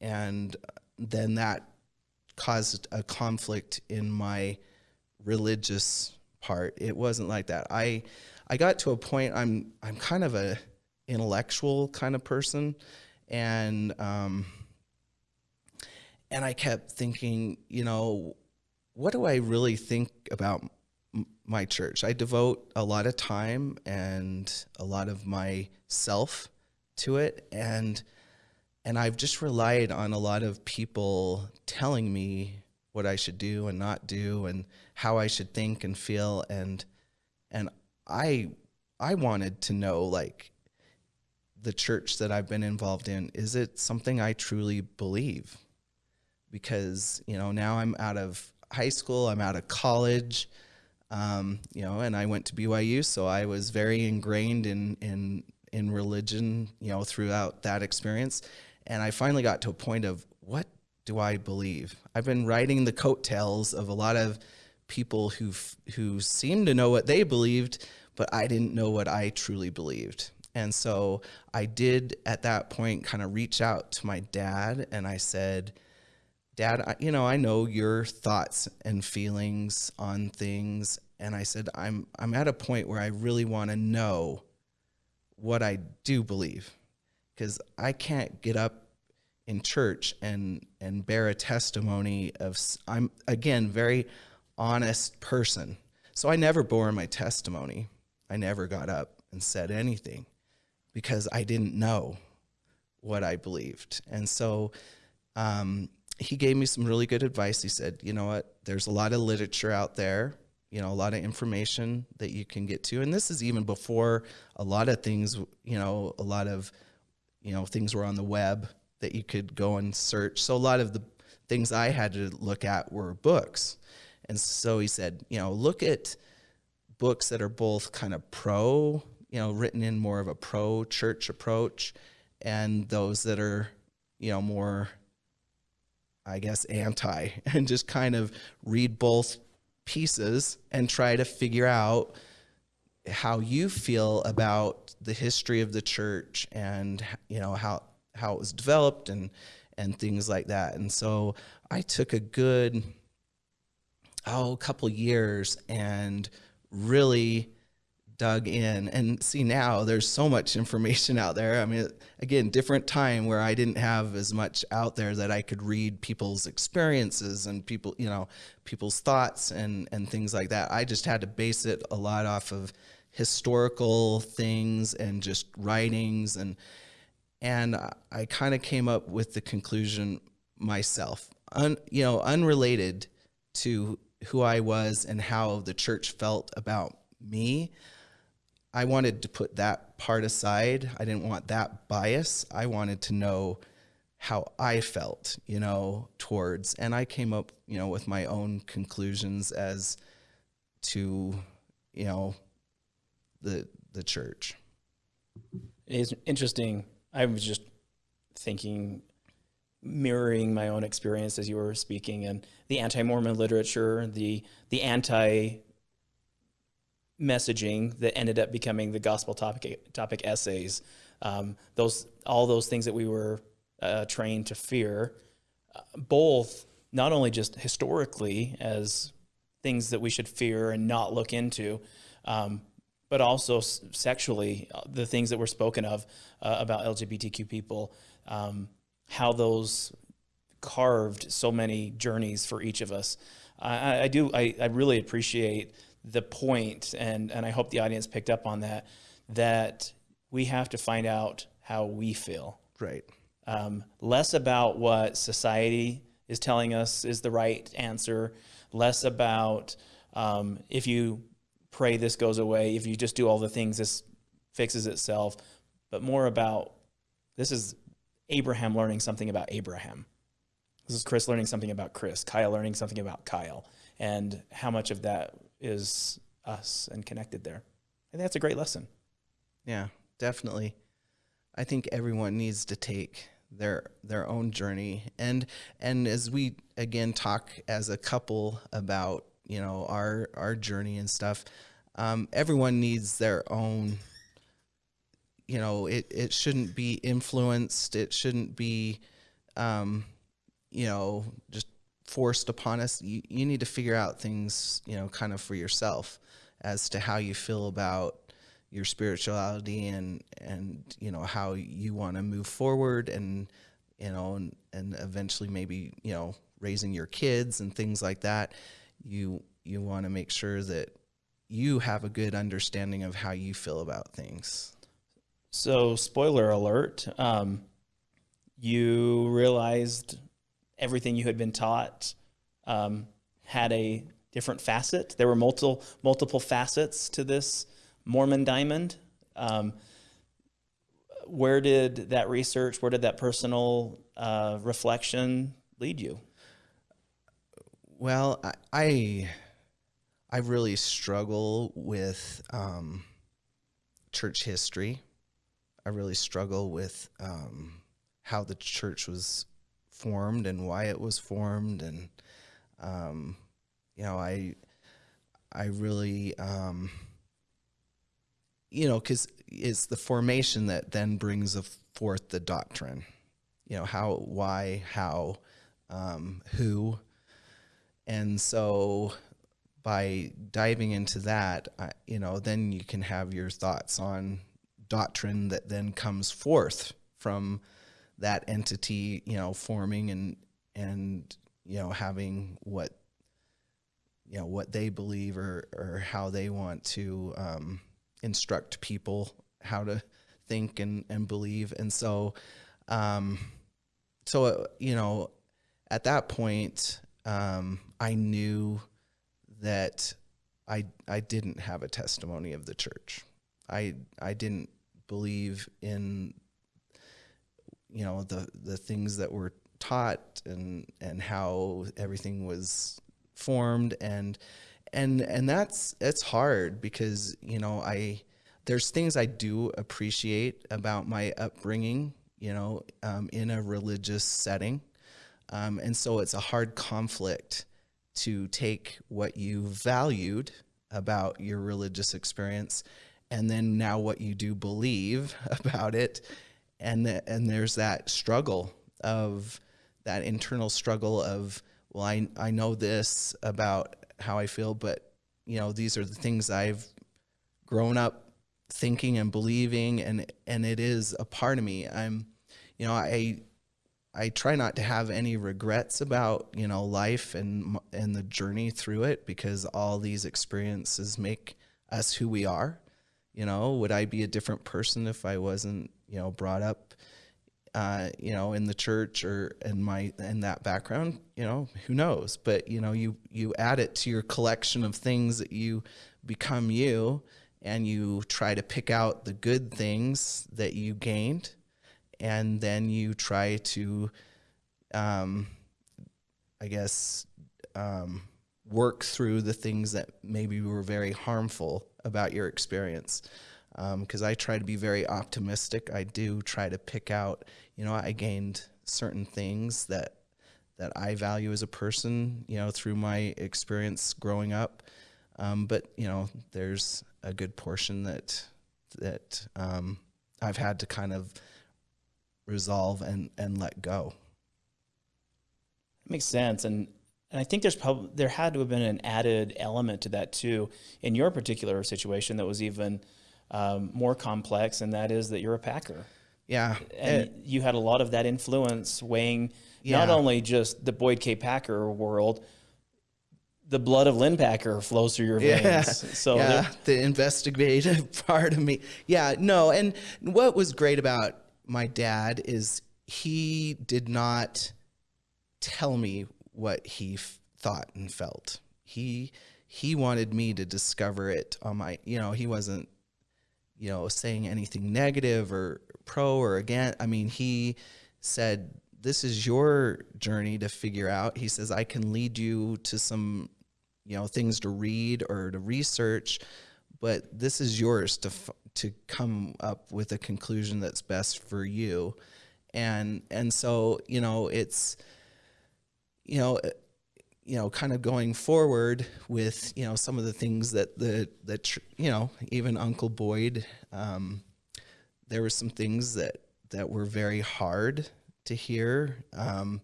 and then that caused a conflict in my religious part. It wasn't like that. I i got to a point i'm i'm kind of a intellectual kind of person. And um and i kept thinking you know what do i really think about my church? I devote a lot of time and a lot of myself to it. And and I've just relied on a lot of people telling me what I should do and not do and how I should think and feel. And and I I wanted to know like the church that I've been involved in is it something I truly believe because you know now I'm out of high school I'm out of college um, you know and I went to BYU so I was very ingrained in in in religion you know throughout that experience and I finally got to a point of what do I believe? I've been riding the coattails of a lot of people who who seem to know what they believed, but I didn't know what I truly believed. And so I did at that point kind of reach out to my dad and I said, Dad, I, you know, I know your thoughts and feelings on things. And I said, I'm, I'm at a point where I really want to know what I do believe because I can't get up in church and and bear a testimony of I'm again very honest person. So I never bore my testimony. I never got up and said anything because I didn't know what I believed. And so um, he gave me some really good advice. He said, you know what, there's a lot of literature out there, you know, a lot of information that you can get to. And this is even before a lot of things, you know, a lot of, you know, things were on the web that you could go and search. So a lot of the things I had to look at were books. And so he said, you know, look at books that are both kind of pro, you know, written in more of a pro church approach, and those that are, you know, more, I guess, anti, and just kind of read both pieces and try to figure out how you feel about the history of the church and, you know, how how it was developed and and things like that. And so I took a good oh couple years and really dug in and see now there's so much information out there i mean again different time where i didn't have as much out there that i could read people's experiences and people you know people's thoughts and and things like that i just had to base it a lot off of historical things and just writings and and I kind of came up with the conclusion myself, un, you know, unrelated to who I was and how the church felt about me. I wanted to put that part aside. I didn't want that bias. I wanted to know how I felt, you know, towards, and I came up, you know, with my own conclusions as to, you know, the the church. It is interesting I was just thinking, mirroring my own experience as you were speaking, and the anti-Mormon literature, the the anti messaging that ended up becoming the gospel topic topic essays. Um, those all those things that we were uh, trained to fear, uh, both not only just historically as things that we should fear and not look into, um, but also sexually, uh, the things that were spoken of uh, about LGBTQ people, um, how those carved so many journeys for each of us. I, I do, I, I really appreciate the point, and, and I hope the audience picked up on that, that we have to find out how we feel. Right. Um, less about what society is telling us is the right answer, less about um, if you pray this goes away. If you just do all the things, this fixes itself. But more about this is Abraham learning something about Abraham. This is Chris learning something about Chris, Kyle learning something about Kyle, and how much of that is us and connected there. Think that's a great lesson. Yeah, definitely. I think everyone needs to take their their own journey and and as we again talk as a couple about you know our our journey and stuff um, everyone needs their own you know it, it shouldn't be influenced it shouldn't be um, you know just forced upon us you, you need to figure out things you know kind of for yourself as to how you feel about your spirituality and and you know how you want to move forward and you know and, and eventually maybe you know raising your kids and things like that you you want to make sure that you have a good understanding of how you feel about things. So, spoiler alert, um, you realized everything you had been taught um, had a different facet. There were multiple multiple facets to this Mormon diamond. Um, where did that research, where did that personal uh, reflection lead you? Well, I, I, really struggle with um, church history. I really struggle with um, how the church was formed and why it was formed, and um, you know, I, I really, um, you know, because it's the formation that then brings forth the doctrine. You know, how, why, how, um, who, and so by diving into that, I, you know, then you can have your thoughts on doctrine that then comes forth from that entity, you know, forming and and you know having what you know what they believe or or how they want to um, instruct people how to think and and believe, and so um, so uh, you know at that point um, I knew that I I didn't have a testimony of the church. I I didn't believe in you know the the things that were taught and and how everything was formed. And and and that's it's hard because you know I there's things I do appreciate about my upbringing you know um, in a religious setting. Um, and so it's a hard conflict to take what you valued about your religious experience and then now what you do believe about it and the, and there's that struggle of that internal struggle of well I I know this about how I feel but you know these are the things I've grown up thinking and believing and and it is a part of me I'm you know I I try not to have any regrets about you know life and and the journey through it because all these experiences make us who we are. You know, would I be a different person if I wasn't you know brought up, uh, you know, in the church or in my in that background? You know, who knows? But you know, you you add it to your collection of things that you become you, and you try to pick out the good things that you gained and then you try to, um, I guess, um, work through the things that maybe were very harmful about your experience. Because um, I try to be very optimistic. I do try to pick out, you know, I gained certain things that that I value as a person, you know, through my experience growing up. Um, but you know, there's a good portion that that um, I've had to kind of resolve and and let go. It makes sense, and and I think there's probably there had to have been an added element to that too in your particular situation that was even um, more complex, and that is that you're a Packer. Yeah, and it, you had a lot of that influence weighing yeah. not only just the Boyd K. Packer world, the blood of Lynn Packer flows through your veins. Yeah, so yeah, the investigative part of me. Yeah, no, and what was great about my dad is he did not tell me what he f- thought and felt. He he wanted me to discover it on my you know he wasn't you know saying anything negative or pro or again i mean he said this is your journey to figure out. He says i can lead you to some you know things to read or to research but this is yours to to come up with a conclusion that's best for you. And and so you know it's you know you know kind of going forward with you know some of the things that the that you know even uncle boyd um, there were some things that that were very hard to hear um,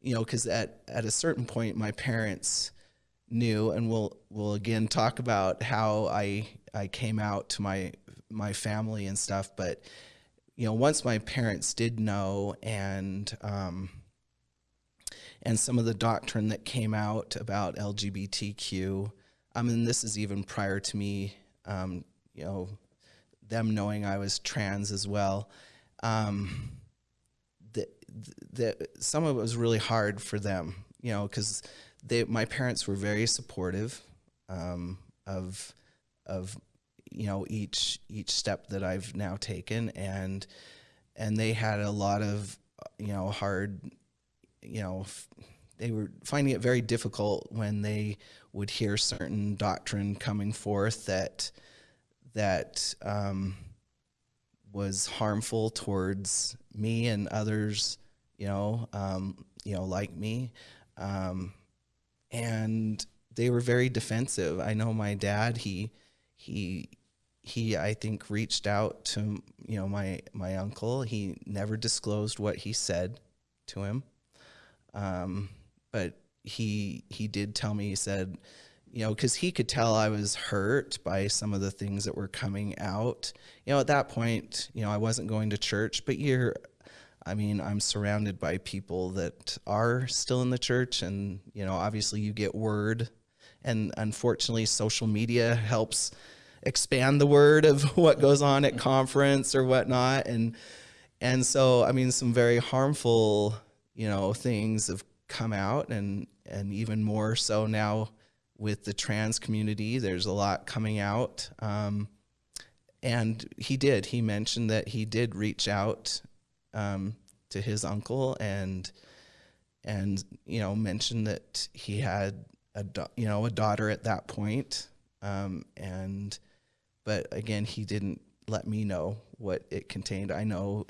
you know because at at a certain point my parents knew and we'll we'll again talk about how i i came out to my my family and stuff. But you know, once my parents did know, and um, and some of the doctrine that came out about LGBTQ. I mean, this is even prior to me, um, you know, them knowing I was trans as well. Um, that that some of it was really hard for them, you know, because they my parents were very supportive um, of of you know each each step that I've now taken and and they had a lot of you know hard you know they were finding it very difficult when they would hear certain doctrine coming forth that that um, was harmful towards me and others you know um, you know like me. Um, and they were very defensive. I know my dad he he he I think reached out to you know my my uncle. He never disclosed what he said to him, um, but he he did tell me. He said, you know, because he could tell I was hurt by some of the things that were coming out. You know, at that point, you know, I wasn't going to church, but you're. I mean, I'm surrounded by people that are still in the church, and you know, obviously, you get word, and unfortunately, social media helps expand the word of what goes on at conference or whatnot. And, and so, I mean, some very harmful, you know, things have come out and, and even more so now with the trans community, there's a lot coming out. Um, and he did, he mentioned that he did reach out, um, to his uncle and, and, you know, mentioned that he had a, you know, a daughter at that point. Um, and, but again, he didn't let me know what it contained. I know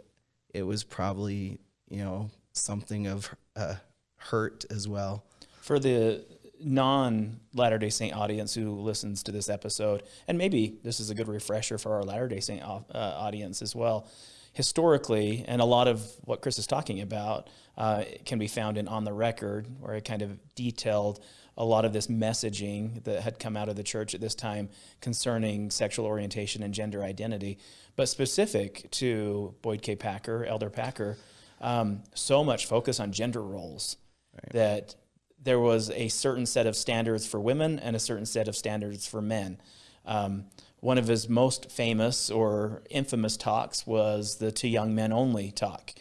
it was probably, you know, something of uh, hurt as well. For the non Latter day Saint audience who listens to this episode, and maybe this is a good refresher for our Latter day Saint uh, audience as well. Historically, and a lot of what Chris is talking about uh, can be found in On the Record, where it kind of detailed a lot of this messaging that had come out of the church at this time concerning sexual orientation and gender identity, but specific to Boyd K. Packer, Elder Packer, um, so much focus on gender roles right. that there was a certain set of standards for women and a certain set of standards for men. Um, one of his most famous or infamous talks was the To Young Men Only talk,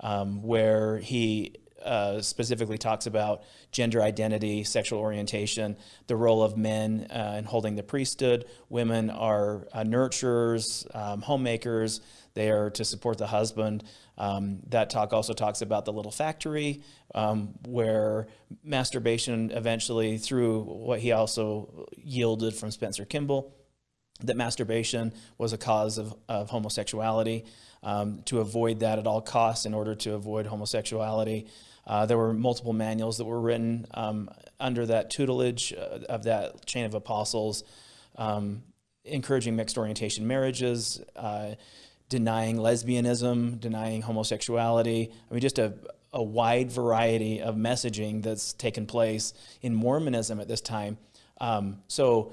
um, where he uh, specifically talks about gender identity, sexual orientation, the role of men uh, in holding the priesthood. Women are uh, nurturers, um, homemakers. They are to support the husband. Um, that talk also talks about the little factory um, where masturbation eventually, through what he also yielded from Spencer Kimball, that masturbation was a cause of, of homosexuality. Um, to avoid that at all costs in order to avoid homosexuality. Uh, there were multiple manuals that were written um, under that tutelage uh, of that chain of apostles, um, encouraging mixed orientation marriages, uh, denying lesbianism, denying homosexuality. I mean, just a, a wide variety of messaging that's taken place in Mormonism at this time. Um, so,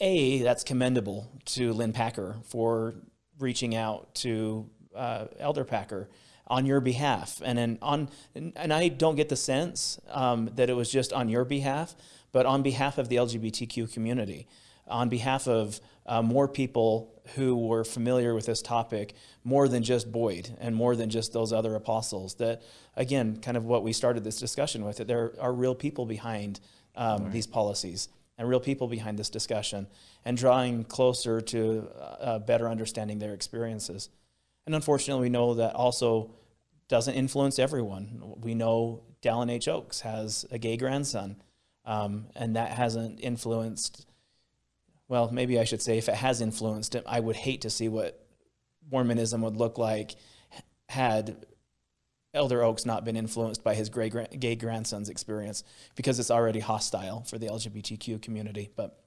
A, that's commendable to Lynn Packer for reaching out to uh, Elder Packer on your behalf. And then on, and I don't get the sense um, that it was just on your behalf, but on behalf of the LGBTQ community, on behalf of uh, more people who were familiar with this topic, more than just Boyd and more than just those other apostles. That, again, kind of what we started this discussion with, that there are real people behind um, right. these policies and real people behind this discussion and drawing closer to uh, better understanding their experiences. And unfortunately, we know that also doesn't influence everyone. We know Dallin H. Oaks has a gay grandson, um, and that hasn't influenced, well, maybe I should say if it has influenced it, I would hate to see what Mormonism would look like had Elder Oaks not been influenced by his gay grandson's experience because it's already hostile for the LGBTQ community. But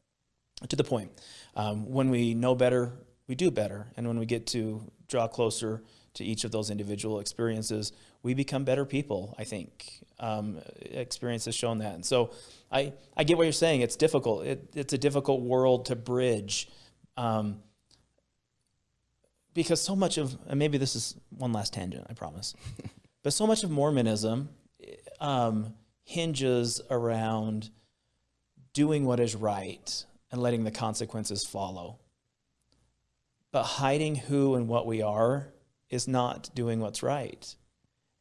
to the point, um, when we know better, we do better. And when we get to draw closer to each of those individual experiences, we become better people, I think. Um, experience has shown that. And so I, I get what you're saying. It's difficult. It, it's a difficult world to bridge um, because so much of, and maybe this is one last tangent, I promise, but so much of Mormonism um, hinges around doing what is right and letting the consequences follow. But hiding who and what we are is not doing what's right.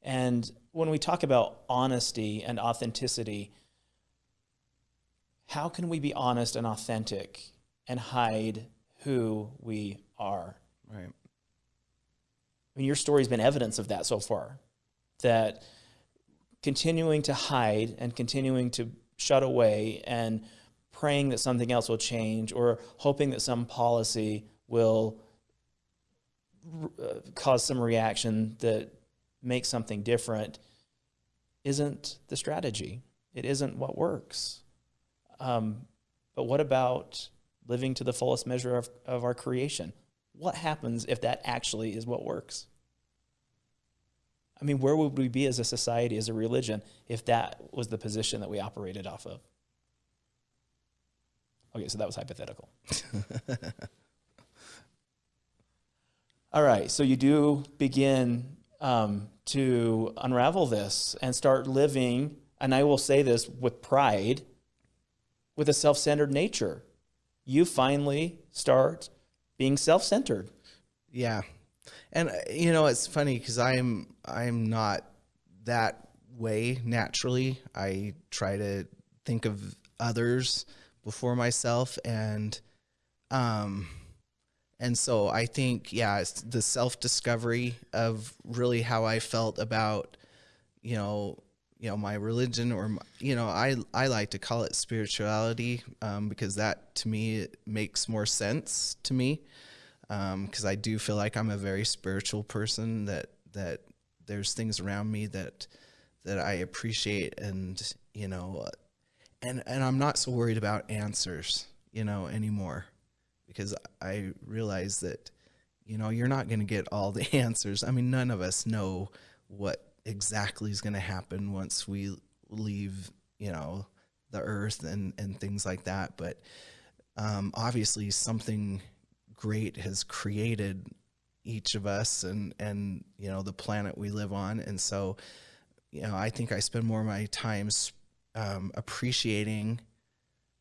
And when we talk about honesty and authenticity, how can we be honest and authentic and hide who we are? Right. I mean, your story's been evidence of that so far. That continuing to hide and continuing to shut away and praying that something else will change or hoping that some policy will uh, cause some reaction that makes something different isn't the strategy. It isn't what works. Um, but what about living to the fullest measure of, of our creation? What happens if that actually is what works? I mean, where would we be as a society, as a religion, if that was the position that we operated off of? Okay, so that was hypothetical. All right, so you do begin um, to unravel this and start living, and I will say this with pride, with a self centered nature. You finally start being self centered. Yeah. And uh, you know, it's funny because I'm I'm not that way naturally. I try to think of others before myself and um and so I think yeah, it's the self-discovery of really how I felt about you know, you know my religion or my, you know I I like to call it spirituality um, because that to me makes more sense to me because um, I do feel like I'm a very spiritual person that that there's things around me that that I appreciate and you know and and I'm not so worried about answers you know anymore because I realize that you know you're not going to get all the answers. I mean none of us know what exactly is going to happen once we leave you know the earth and and things like that. But um, obviously something great has created each of us and and you know the planet we live on. And so you know i think i spend more of my time um, appreciating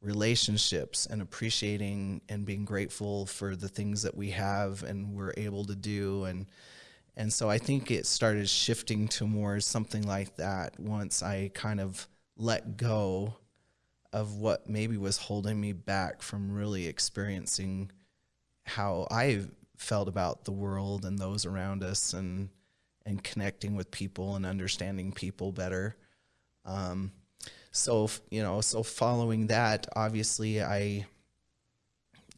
relationships and appreciating and being grateful for the things that we have and we're able to do and and so i think it started shifting to more something like that once i kind of let go of what maybe was holding me back from really experiencing how I felt about the world and those around us and and connecting with people and understanding people better. Um, so you know, so following that, obviously, I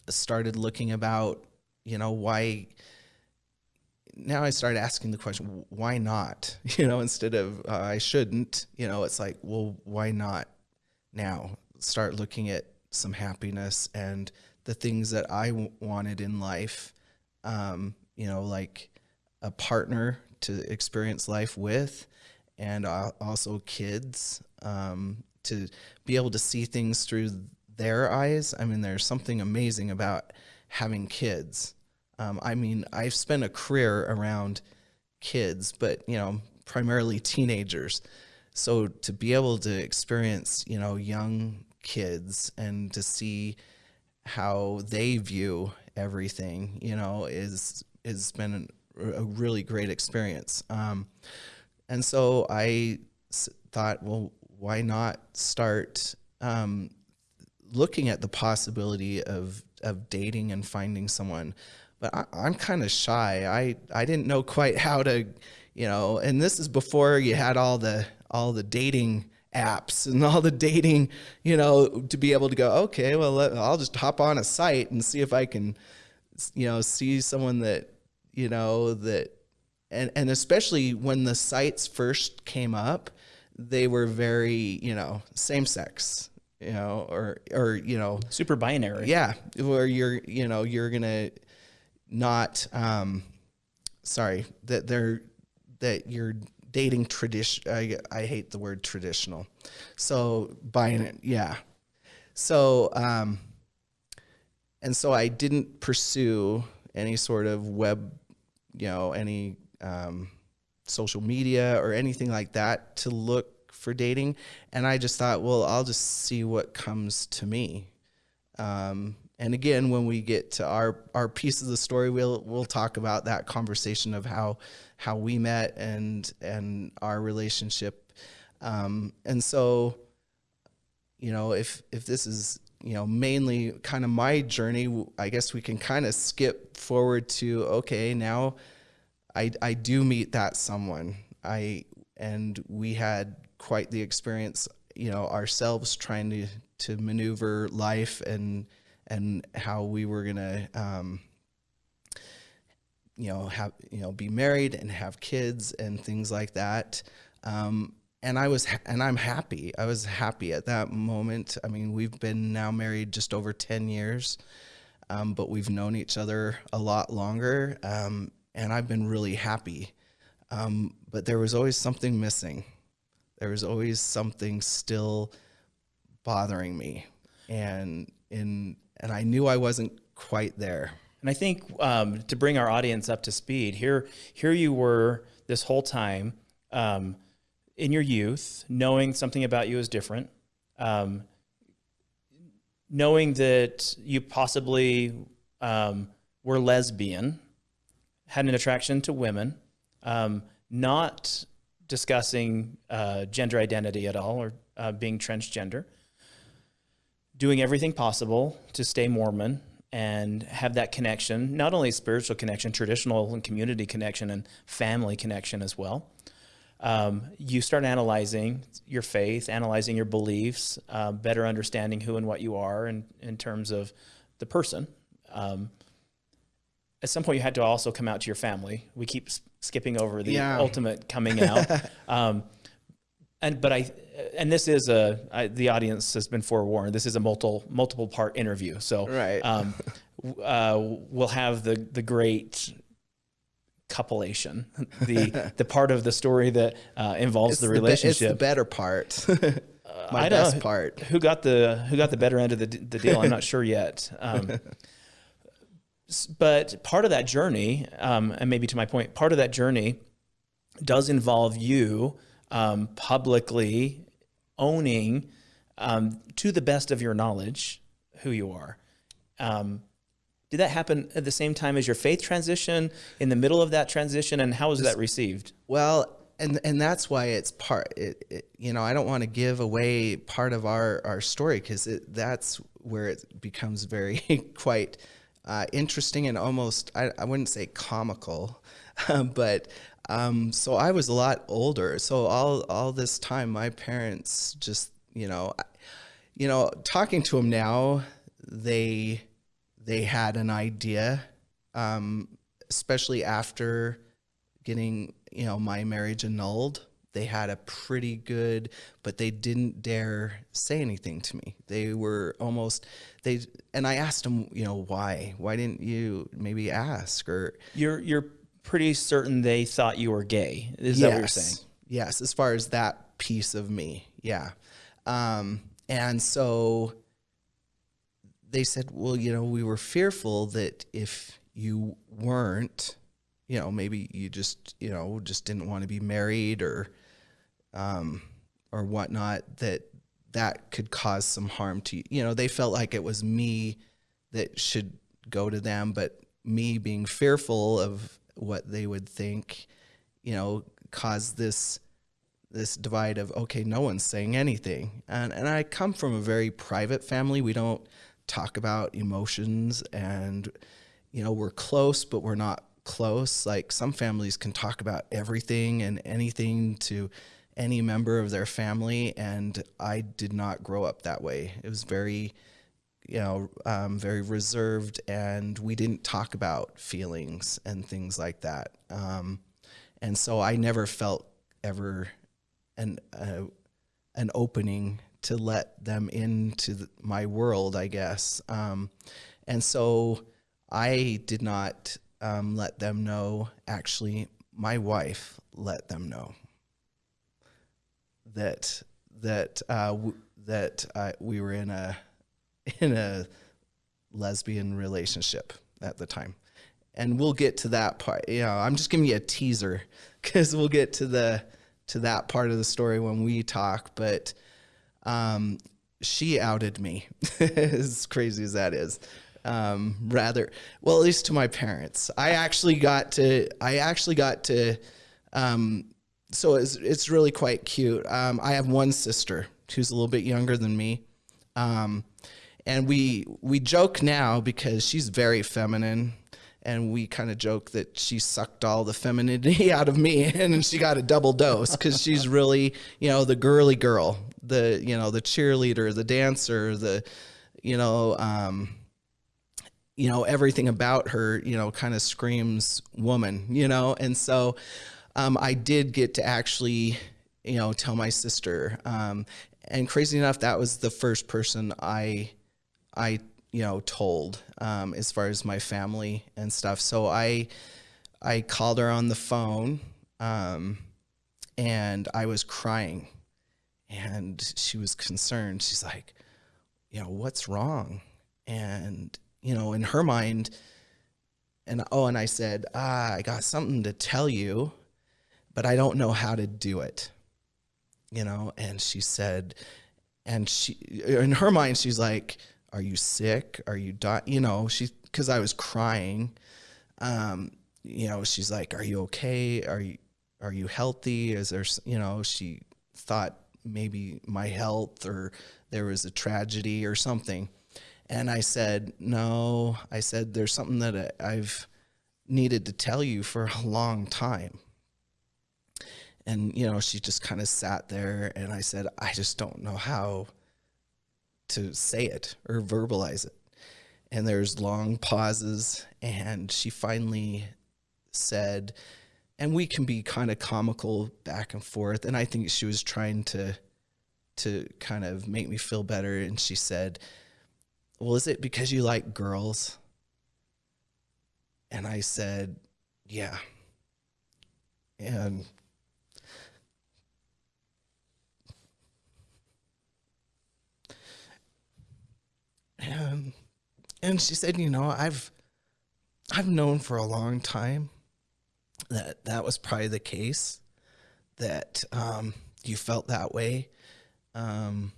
started looking about you know why. Now I started asking the question, why not? You know, instead of uh, I shouldn't. You know, it's like, well, why not now? Start looking at some happiness and the things that I wanted in life, um, you know, like a partner to experience life with, and uh, also kids um, to be able to see things through their eyes. I mean, there's something amazing about having kids. Um, I mean, I've spent a career around kids, but you know, primarily teenagers. So to be able to experience, you know, young kids and to see how they view everything, you know, is has been a really great experience. Um, and so I thought, well, why not start um, looking at the possibility of of dating and finding someone? But I, am kind of shy. I I didn't know quite how to, you know. And this is before you had all the all the dating apps and all the dating, you know, to be able to go, okay, well, I'll just hop on a site and see if I can, you know, see someone that, you know, that, and, and especially when the sites first came up, they were very, you know, same sex, you know, or, or, you know, super binary. Yeah. Where you're, you know, you're going to not, um, sorry, that they're, that you're dating tradition. I, I hate the word traditional. So buying it, yeah. So, um, and so I didn't pursue any sort of web, you know, any um, social media or anything like that to look for dating. And I just thought, well, I'll just see what comes to me. Um, and again, when we get to our our piece of the story, we'll we'll talk about that conversation of how how we met and and our relationship. Um, and so, you know, if if this is you know mainly kind of my journey, I guess we can kind of skip forward to okay now. I I do meet that someone. I and we had quite the experience, you know, ourselves trying to to maneuver life and and how we were gonna um, you know have you know be married and have kids and things like that. Um, and I was and I'm happy. I was happy at that moment. I mean we've been now married just over 10 years um, but we've known each other a lot longer. Um, and I've been really happy. Um, but there was always something missing. There was always something still bothering me. And in and I knew I wasn't quite there. And I think um, to bring our audience up to speed, here, here you were this whole time um, in your youth, knowing something about you is different, um, knowing that you possibly um, were lesbian, had an attraction to women, um, not discussing uh, gender identity at all or uh, being transgender doing everything possible to stay Mormon and have that connection, not only spiritual connection, traditional and community connection and family connection as well. Um, you start analyzing your faith, analyzing your beliefs, uh, better understanding who and what you are in, in terms of the person. Um, at some point, you had to also come out to your family. We keep skipping over the yeah. ultimate coming out. um, and but I and this is a I, the audience has been forewarned. This is a multiple multiple part interview, so right. Um, uh, we'll have the the great coupulation, the the part of the story that uh, involves it's the relationship. The, it's the better part. My best part. Who got the who got the better end of the the deal? I'm not sure yet. Um, but part of that journey, um, and maybe to my point, part of that journey does involve you um, publicly owning um, to the best of your knowledge who you are. Um, did that happen at the same time as your faith transition, in the middle of that transition, and how was that received? Well, and and that's why it's part. It, it, you know, I don't want to give away part of our our story because that's where it becomes very quite uh, interesting and almost I, I wouldn't say comical, but um, so I was a lot older. So all all this time, my parents just you know, you know, talking to them now, they they had an idea, um, especially after getting you know my marriage annulled. They had a pretty good, but they didn't dare say anything to me. They were almost they, and I asked them, you know, why? Why didn't you maybe ask or you're you're pretty certain they thought you were gay. Is yes. that what you're saying? Yes, as far as that piece of me, yeah. Um, and so they said, well, you know, we were fearful that if you weren't, you know, maybe you just, you know, just didn't want to be married or, um, or whatnot, that that could cause some harm to you. You know, they felt like it was me that should go to them, but me being fearful of what they would think, you know, caused this this divide of okay, no one's saying anything. And and I come from a very private family. We don't talk about emotions and you know, we're close but we're not close. Like some families can talk about everything and anything to any member of their family and I did not grow up that way. It was very you know, um, very reserved, and we didn't talk about feelings and things like that. Um, and so I never felt ever an uh, an opening to let them into the, my world, I guess. Um, and so I did not um, let them know. Actually, my wife let them know that that uh, that uh, we were in a in a lesbian relationship at the time. And we'll get to that part. You know, I'm just giving you a teaser because we'll get to the to that part of the story when we talk. But um, she outed me, as crazy as that is. um, rather well at least to my parents i actually got to i actually got to um, so it's, it's really quite cute. Um, i have one sister who's a little bit younger than me. Um, and we we joke now because she's very feminine. And we kind of joke that she sucked all the femininity out of me and she got a double dose because she's really you know the girly girl the you know the cheerleader the dancer the you know um, you know everything about her you know kind of screams woman you know? And so um, i did get to actually you know tell my sister um, and crazy enough that was the first person i i you know told um, as far as my family and stuff. So i i called her on the phone um, and i was crying and she was concerned. She's like you know what's wrong? And you know, in her mind, and oh, and I said, ah, I got something to tell you, but I don't know how to do it, you know, and she said, and she, in her mind, she's like, are you sick? Are you dying? You know, she, cause I was crying, um, you know, she's like, are you okay? Are you, are you healthy? Is there, you know, she thought maybe my health or there was a tragedy or something. And I said, no, I said, there's something that I've needed to tell you for a long time. And, you know, she just kind of sat there and I said, I just don't know how to say it or verbalize it. And there's long pauses and she finally said, and we can be kind of comical back and forth. And I think she was trying to, to kind of make me feel better. And she said, well, is it because you like girls? And I said, yeah. And and and she said, you know, I've I've known for a long time that that was probably the case, that um, you felt that way. Um,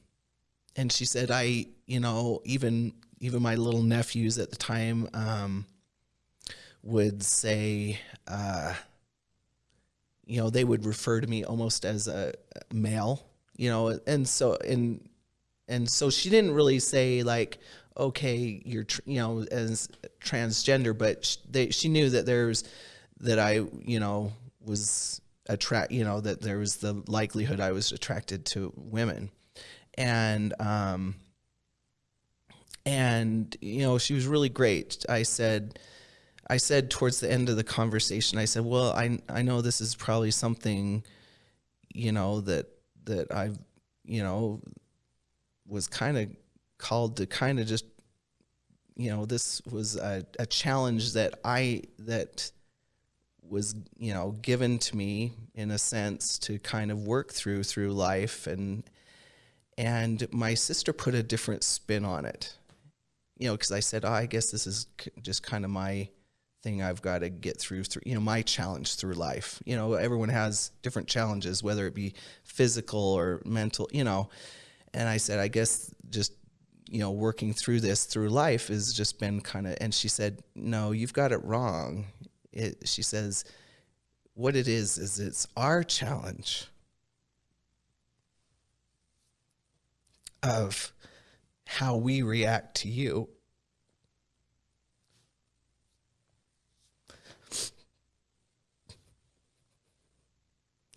and she said, I, you know, even even my little nephews at the time um, would say, uh, you know, they would refer to me almost as a male, you know, and so and and so she didn't really say like, okay, you're you know as transgender, but she, they, she knew that there's that I, you know, was attract, you know, that there was the likelihood I was attracted to women and um, and you know she was really great. I said. I said towards the end of the conversation, I said, "Well, I I know this is probably something, you know that that I've, you know, was kind of called to kind of just, you know, this was a, a challenge that I that was you know given to me in a sense to kind of work through through life and and my sister put a different spin on it, you know, because I said, oh, I guess this is just kind of my thing I've got to get through, through, you know, my challenge through life. You know, everyone has different challenges, whether it be physical or mental, you know. And I said, I guess just, you know, working through this through life has just been kind of, and she said, no, you've got it wrong. It, she says, what it is, is it's our challenge of how we react to you.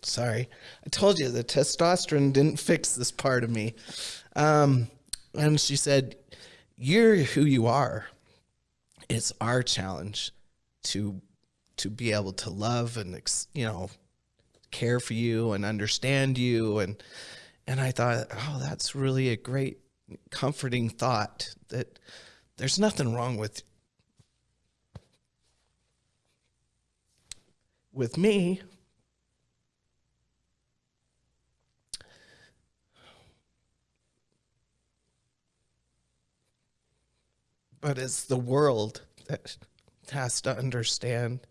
Sorry, I told you the testosterone didn't fix this part of me. Um, and she said, You're who you are. It's our challenge to to be able to love and you know care for you and understand you and and I thought, oh, that's really a great, comforting thought that there's nothing wrong with with me. But it's the world that has to understand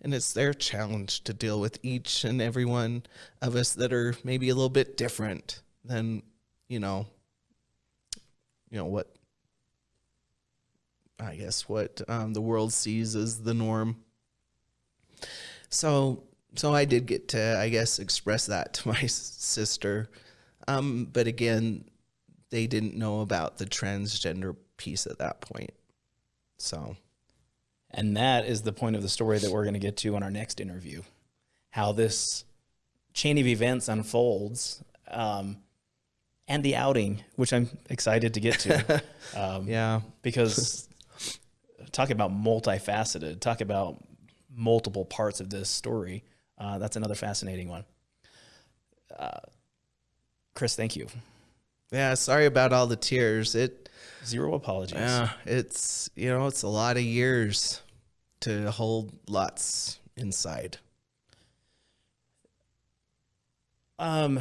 and it's their challenge to deal with each and every one of us that are maybe a little bit different than you know you know what I guess what um, the world sees as the norm. So so I did get to I guess express that to my sister, um, but again, they didn't know about the transgender piece at that point. So, and that is the point of the story that we're going to get to on our next interview, how this chain of events unfolds. Um, and the outing, which I'm excited to get to. Um, yeah. Because talk about multifaceted, talk about multiple parts of this story. Uh, that's another fascinating one. Uh, Chris, thank you. Yeah, sorry about all the tears. It zero apologies. Yeah, it's you know it's a lot of years to hold lots inside. Um,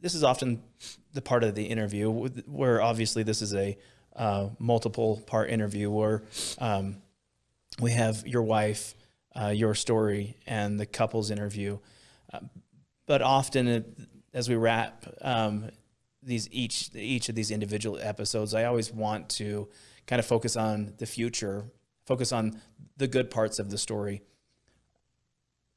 this is often the part of the interview where obviously this is a uh, multiple part interview where um, we have your wife, uh, your story, and the couple's interview. Uh, but often, it, as we wrap um, these each each of these individual episodes, I always want to kind of focus on the future, focus on the good parts of the story.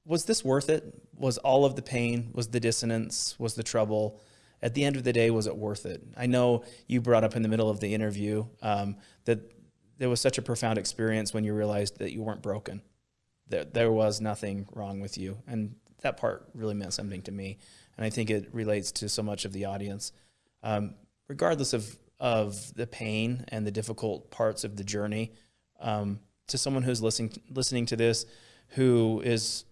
Was this worth it? Was all of the pain? Was the dissonance? Was the trouble? At the end of the day, was it worth it? I know you brought up in the middle of the interview um, that there was such a profound experience when you realized that you weren't broken, that there was nothing wrong with you, and that part really meant something to me, and I think it relates to so much of the audience um, regardless of, of the pain and the difficult parts of the journey, um, to someone who's listening, listening to this, who is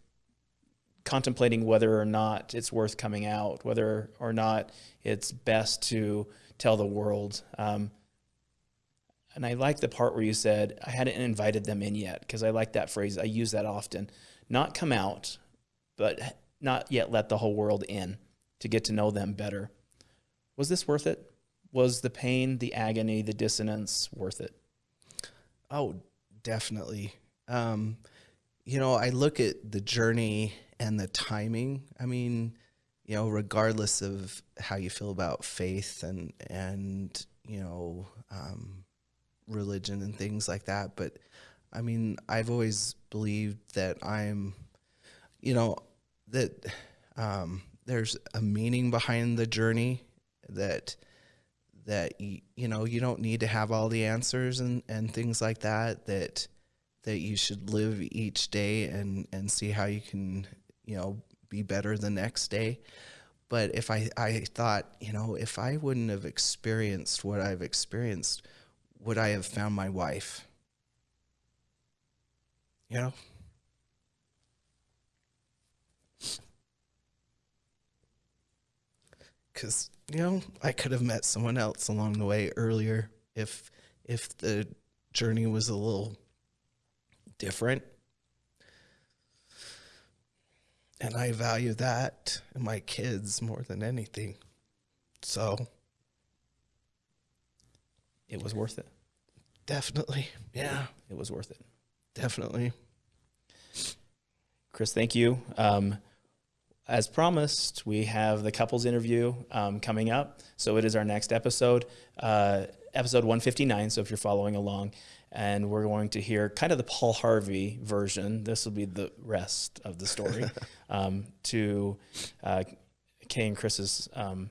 contemplating whether or not it's worth coming out, whether or not it's best to tell the world. Um, and I like the part where you said, I hadn't invited them in yet, because I like that phrase. I use that often. Not come out, but not yet let the whole world in to get to know them better was this worth it? Was the pain, the agony, the dissonance worth it? Oh, definitely. Um, you know, I look at the journey and the timing. I mean, you know, regardless of how you feel about faith and and you know um, religion and things like that, but I mean, I've always believed that I'm, you know, that um, there's a meaning behind the journey that that you, you know you don't need to have all the answers and and things like that that that you should live each day and and see how you can you know be better the next day. But if i i thought you know if i wouldn't have experienced what i've experienced would i have found my wife? You know? Because you know I could have met someone else along the way earlier if if the journey was a little different. And I value that and my kids more than anything. So it was worth it. Definitely. Yeah. It was worth it. Definitely. Chris, thank you. Um, as promised, we have the couples interview um, coming up. So it is our next episode, uh, episode 159. So if you're following along, and we're going to hear kind of the Paul Harvey version. This will be the rest of the story um, to uh, Kay and Chris's um,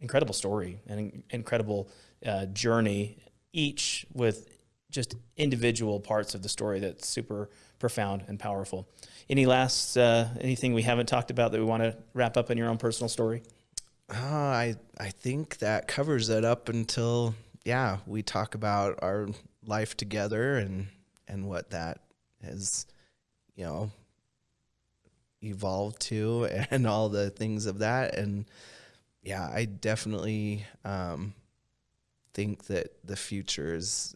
incredible story and incredible uh, journey, each with just individual parts of the story that's super profound and powerful. Any last uh, anything we haven't talked about that we want to wrap up in your own personal story? Uh, I I think that covers it up until yeah we talk about our life together and and what that has you know evolved to and all the things of that and yeah I definitely um, think that the future is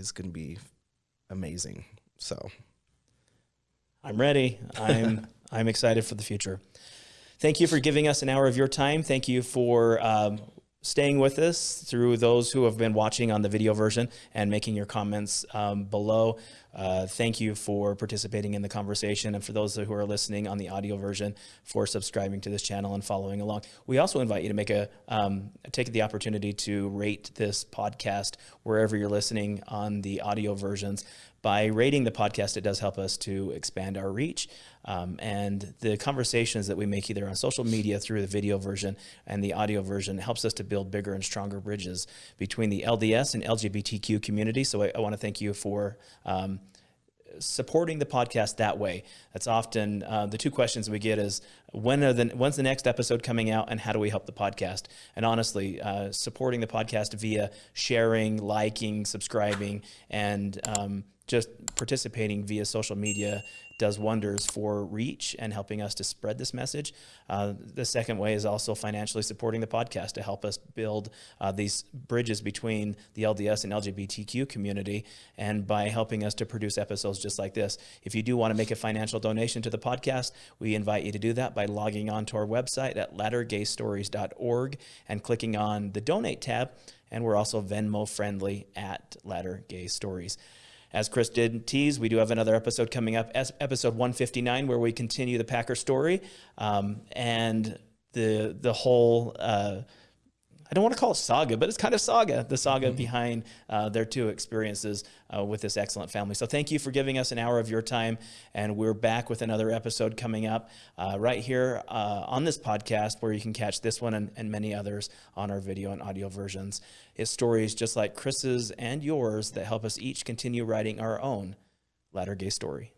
is going to be amazing so I'm ready. I'm I'm excited for the future. Thank you for giving us an hour of your time. Thank you for um, staying with us, through those who have been watching on the video version and making your comments um, below. Uh, thank you for participating in the conversation. And for those who are listening on the audio version, for subscribing to this channel and following along. We also invite you to make a, um, take the opportunity to rate this podcast wherever you're listening on the audio versions by rating the podcast, it does help us to expand our reach. Um, and the conversations that we make either on social media through the video version and the audio version helps us to build bigger and stronger bridges between the LDS and LGBTQ community. So I, I want to thank you for um, supporting the podcast that way. That's often uh, the two questions we get is when are the when's the next episode coming out and how do we help the podcast? And honestly, uh, supporting the podcast via sharing, liking, subscribing, and um, just participating via social media does wonders for reach and helping us to spread this message. Uh, the second way is also financially supporting the podcast to help us build uh, these bridges between the LDS and LGBTQ community and by helping us to produce episodes just like this. If you do want to make a financial donation to the podcast, we invite you to do that by logging on to our website at lattergaystories.org and clicking on the donate tab. And we're also Venmo friendly at Latter Gay Stories. As Chris did tease, we do have another episode coming up, episode 159, where we continue the Packer story um, and the the whole. Uh, I don't want to call it saga, but it's kind of saga, the saga mm-hmm. behind uh, their two experiences uh, with this excellent family. So thank you for giving us an hour of your time. And we're back with another episode coming up uh, right here uh, on this podcast where you can catch this one and, and many others on our video and audio versions. It's stories just like Chris's and yours that help us each continue writing our own latter gay story.